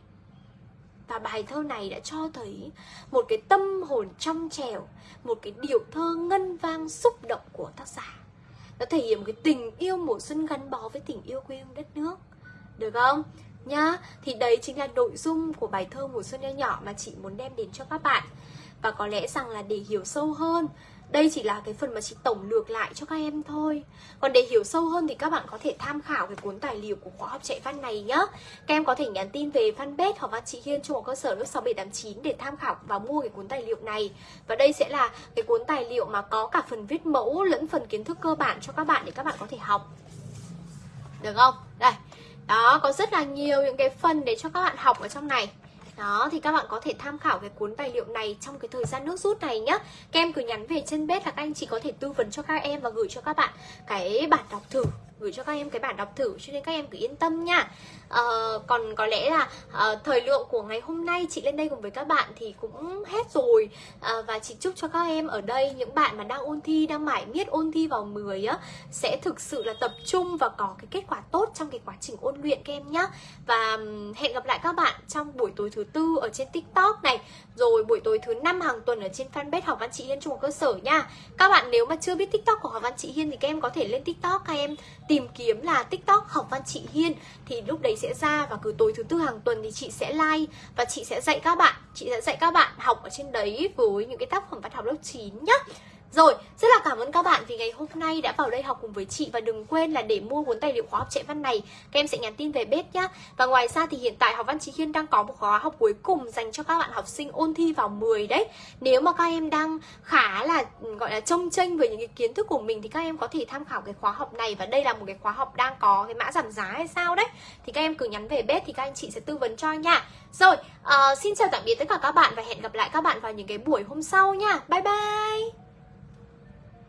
và bài thơ này đã cho thấy một cái tâm hồn trong trẻo, một cái điệu thơ ngân vang xúc động của tác giả. Nó thể hiện một cái tình yêu mùa xuân gắn bó với tình yêu quê hương đất nước. Được không? Nhá, thì đấy chính là nội dung của bài thơ mùa xuân nho nhỏ mà chị muốn đem đến cho các bạn. Và có lẽ rằng là để hiểu sâu hơn đây chỉ là cái phần mà chị tổng lược lại cho các em thôi. Còn để hiểu sâu hơn thì các bạn có thể tham khảo cái cuốn tài liệu của khóa học chạy văn này nhá. Các em có thể nhắn tin về fanpage hoặc văn chị Hiên trung học cơ sở lớp 6789 để tham khảo và mua cái cuốn tài liệu này. Và đây sẽ là cái cuốn tài liệu mà có cả phần viết mẫu lẫn phần kiến thức cơ bản cho các bạn để các bạn có thể học. Được không? Đây. Đó, có rất là nhiều những cái phần để cho các bạn học ở trong này đó, thì các bạn có thể tham khảo cái cuốn tài liệu này trong cái thời gian nước rút này nhá. Các em cứ nhắn về chân bếp là các anh chị có thể tư vấn cho các em và gửi cho các bạn cái bản đọc thử gửi cho các em cái bản đọc thử cho nên các em cứ yên tâm nha. Uh, còn có lẽ là uh, thời lượng của ngày hôm nay chị lên đây cùng với các bạn thì cũng hết rồi. Uh, và chị chúc cho các em ở đây những bạn mà đang ôn thi đang mải miết ôn thi vào 10 á sẽ thực sự là tập trung và có cái kết quả tốt trong cái quá trình ôn luyện các em nhé và hẹn gặp lại các bạn trong buổi tối thứ tư ở trên tiktok này rồi, buổi tối thứ năm hàng tuần ở trên fanpage học văn chị Hiên trung học cơ sở nha. Các bạn nếu mà chưa biết tiktok của học văn chị Hiên thì các em có thể lên tiktok các em tìm kiếm là tiktok học văn chị Hiên. Thì lúc đấy sẽ ra và cứ tối thứ tư hàng tuần thì chị sẽ like và chị sẽ dạy các bạn, chị sẽ dạy các bạn học ở trên đấy với những cái tác phẩm văn học lớp 9 nhá rồi, rất là cảm ơn các bạn vì ngày hôm nay đã vào đây học cùng với chị. Và đừng quên là để mua cuốn tài liệu khóa học chạy văn này Các em sẽ nhắn tin về bếp nhá. Và ngoài ra thì hiện tại học văn trí Hiên đang có một khóa học cuối cùng Dành cho các bạn học sinh ôn thi vào 10 đấy. Nếu mà các em đang khá là gọi là trông tranh về những cái kiến thức của mình Thì các em có thể tham khảo cái khóa học này. Và đây là một cái khóa học đang có cái mã giảm giá hay sao đấy. Thì các em cứ nhắn về bếp thì các anh chị sẽ tư vấn cho nha. Rồi, uh, xin chào tạm biệt tất cả các bạn Và hẹn gặp lại các bạn vào những cái buổi hôm sau nha. Bye bye!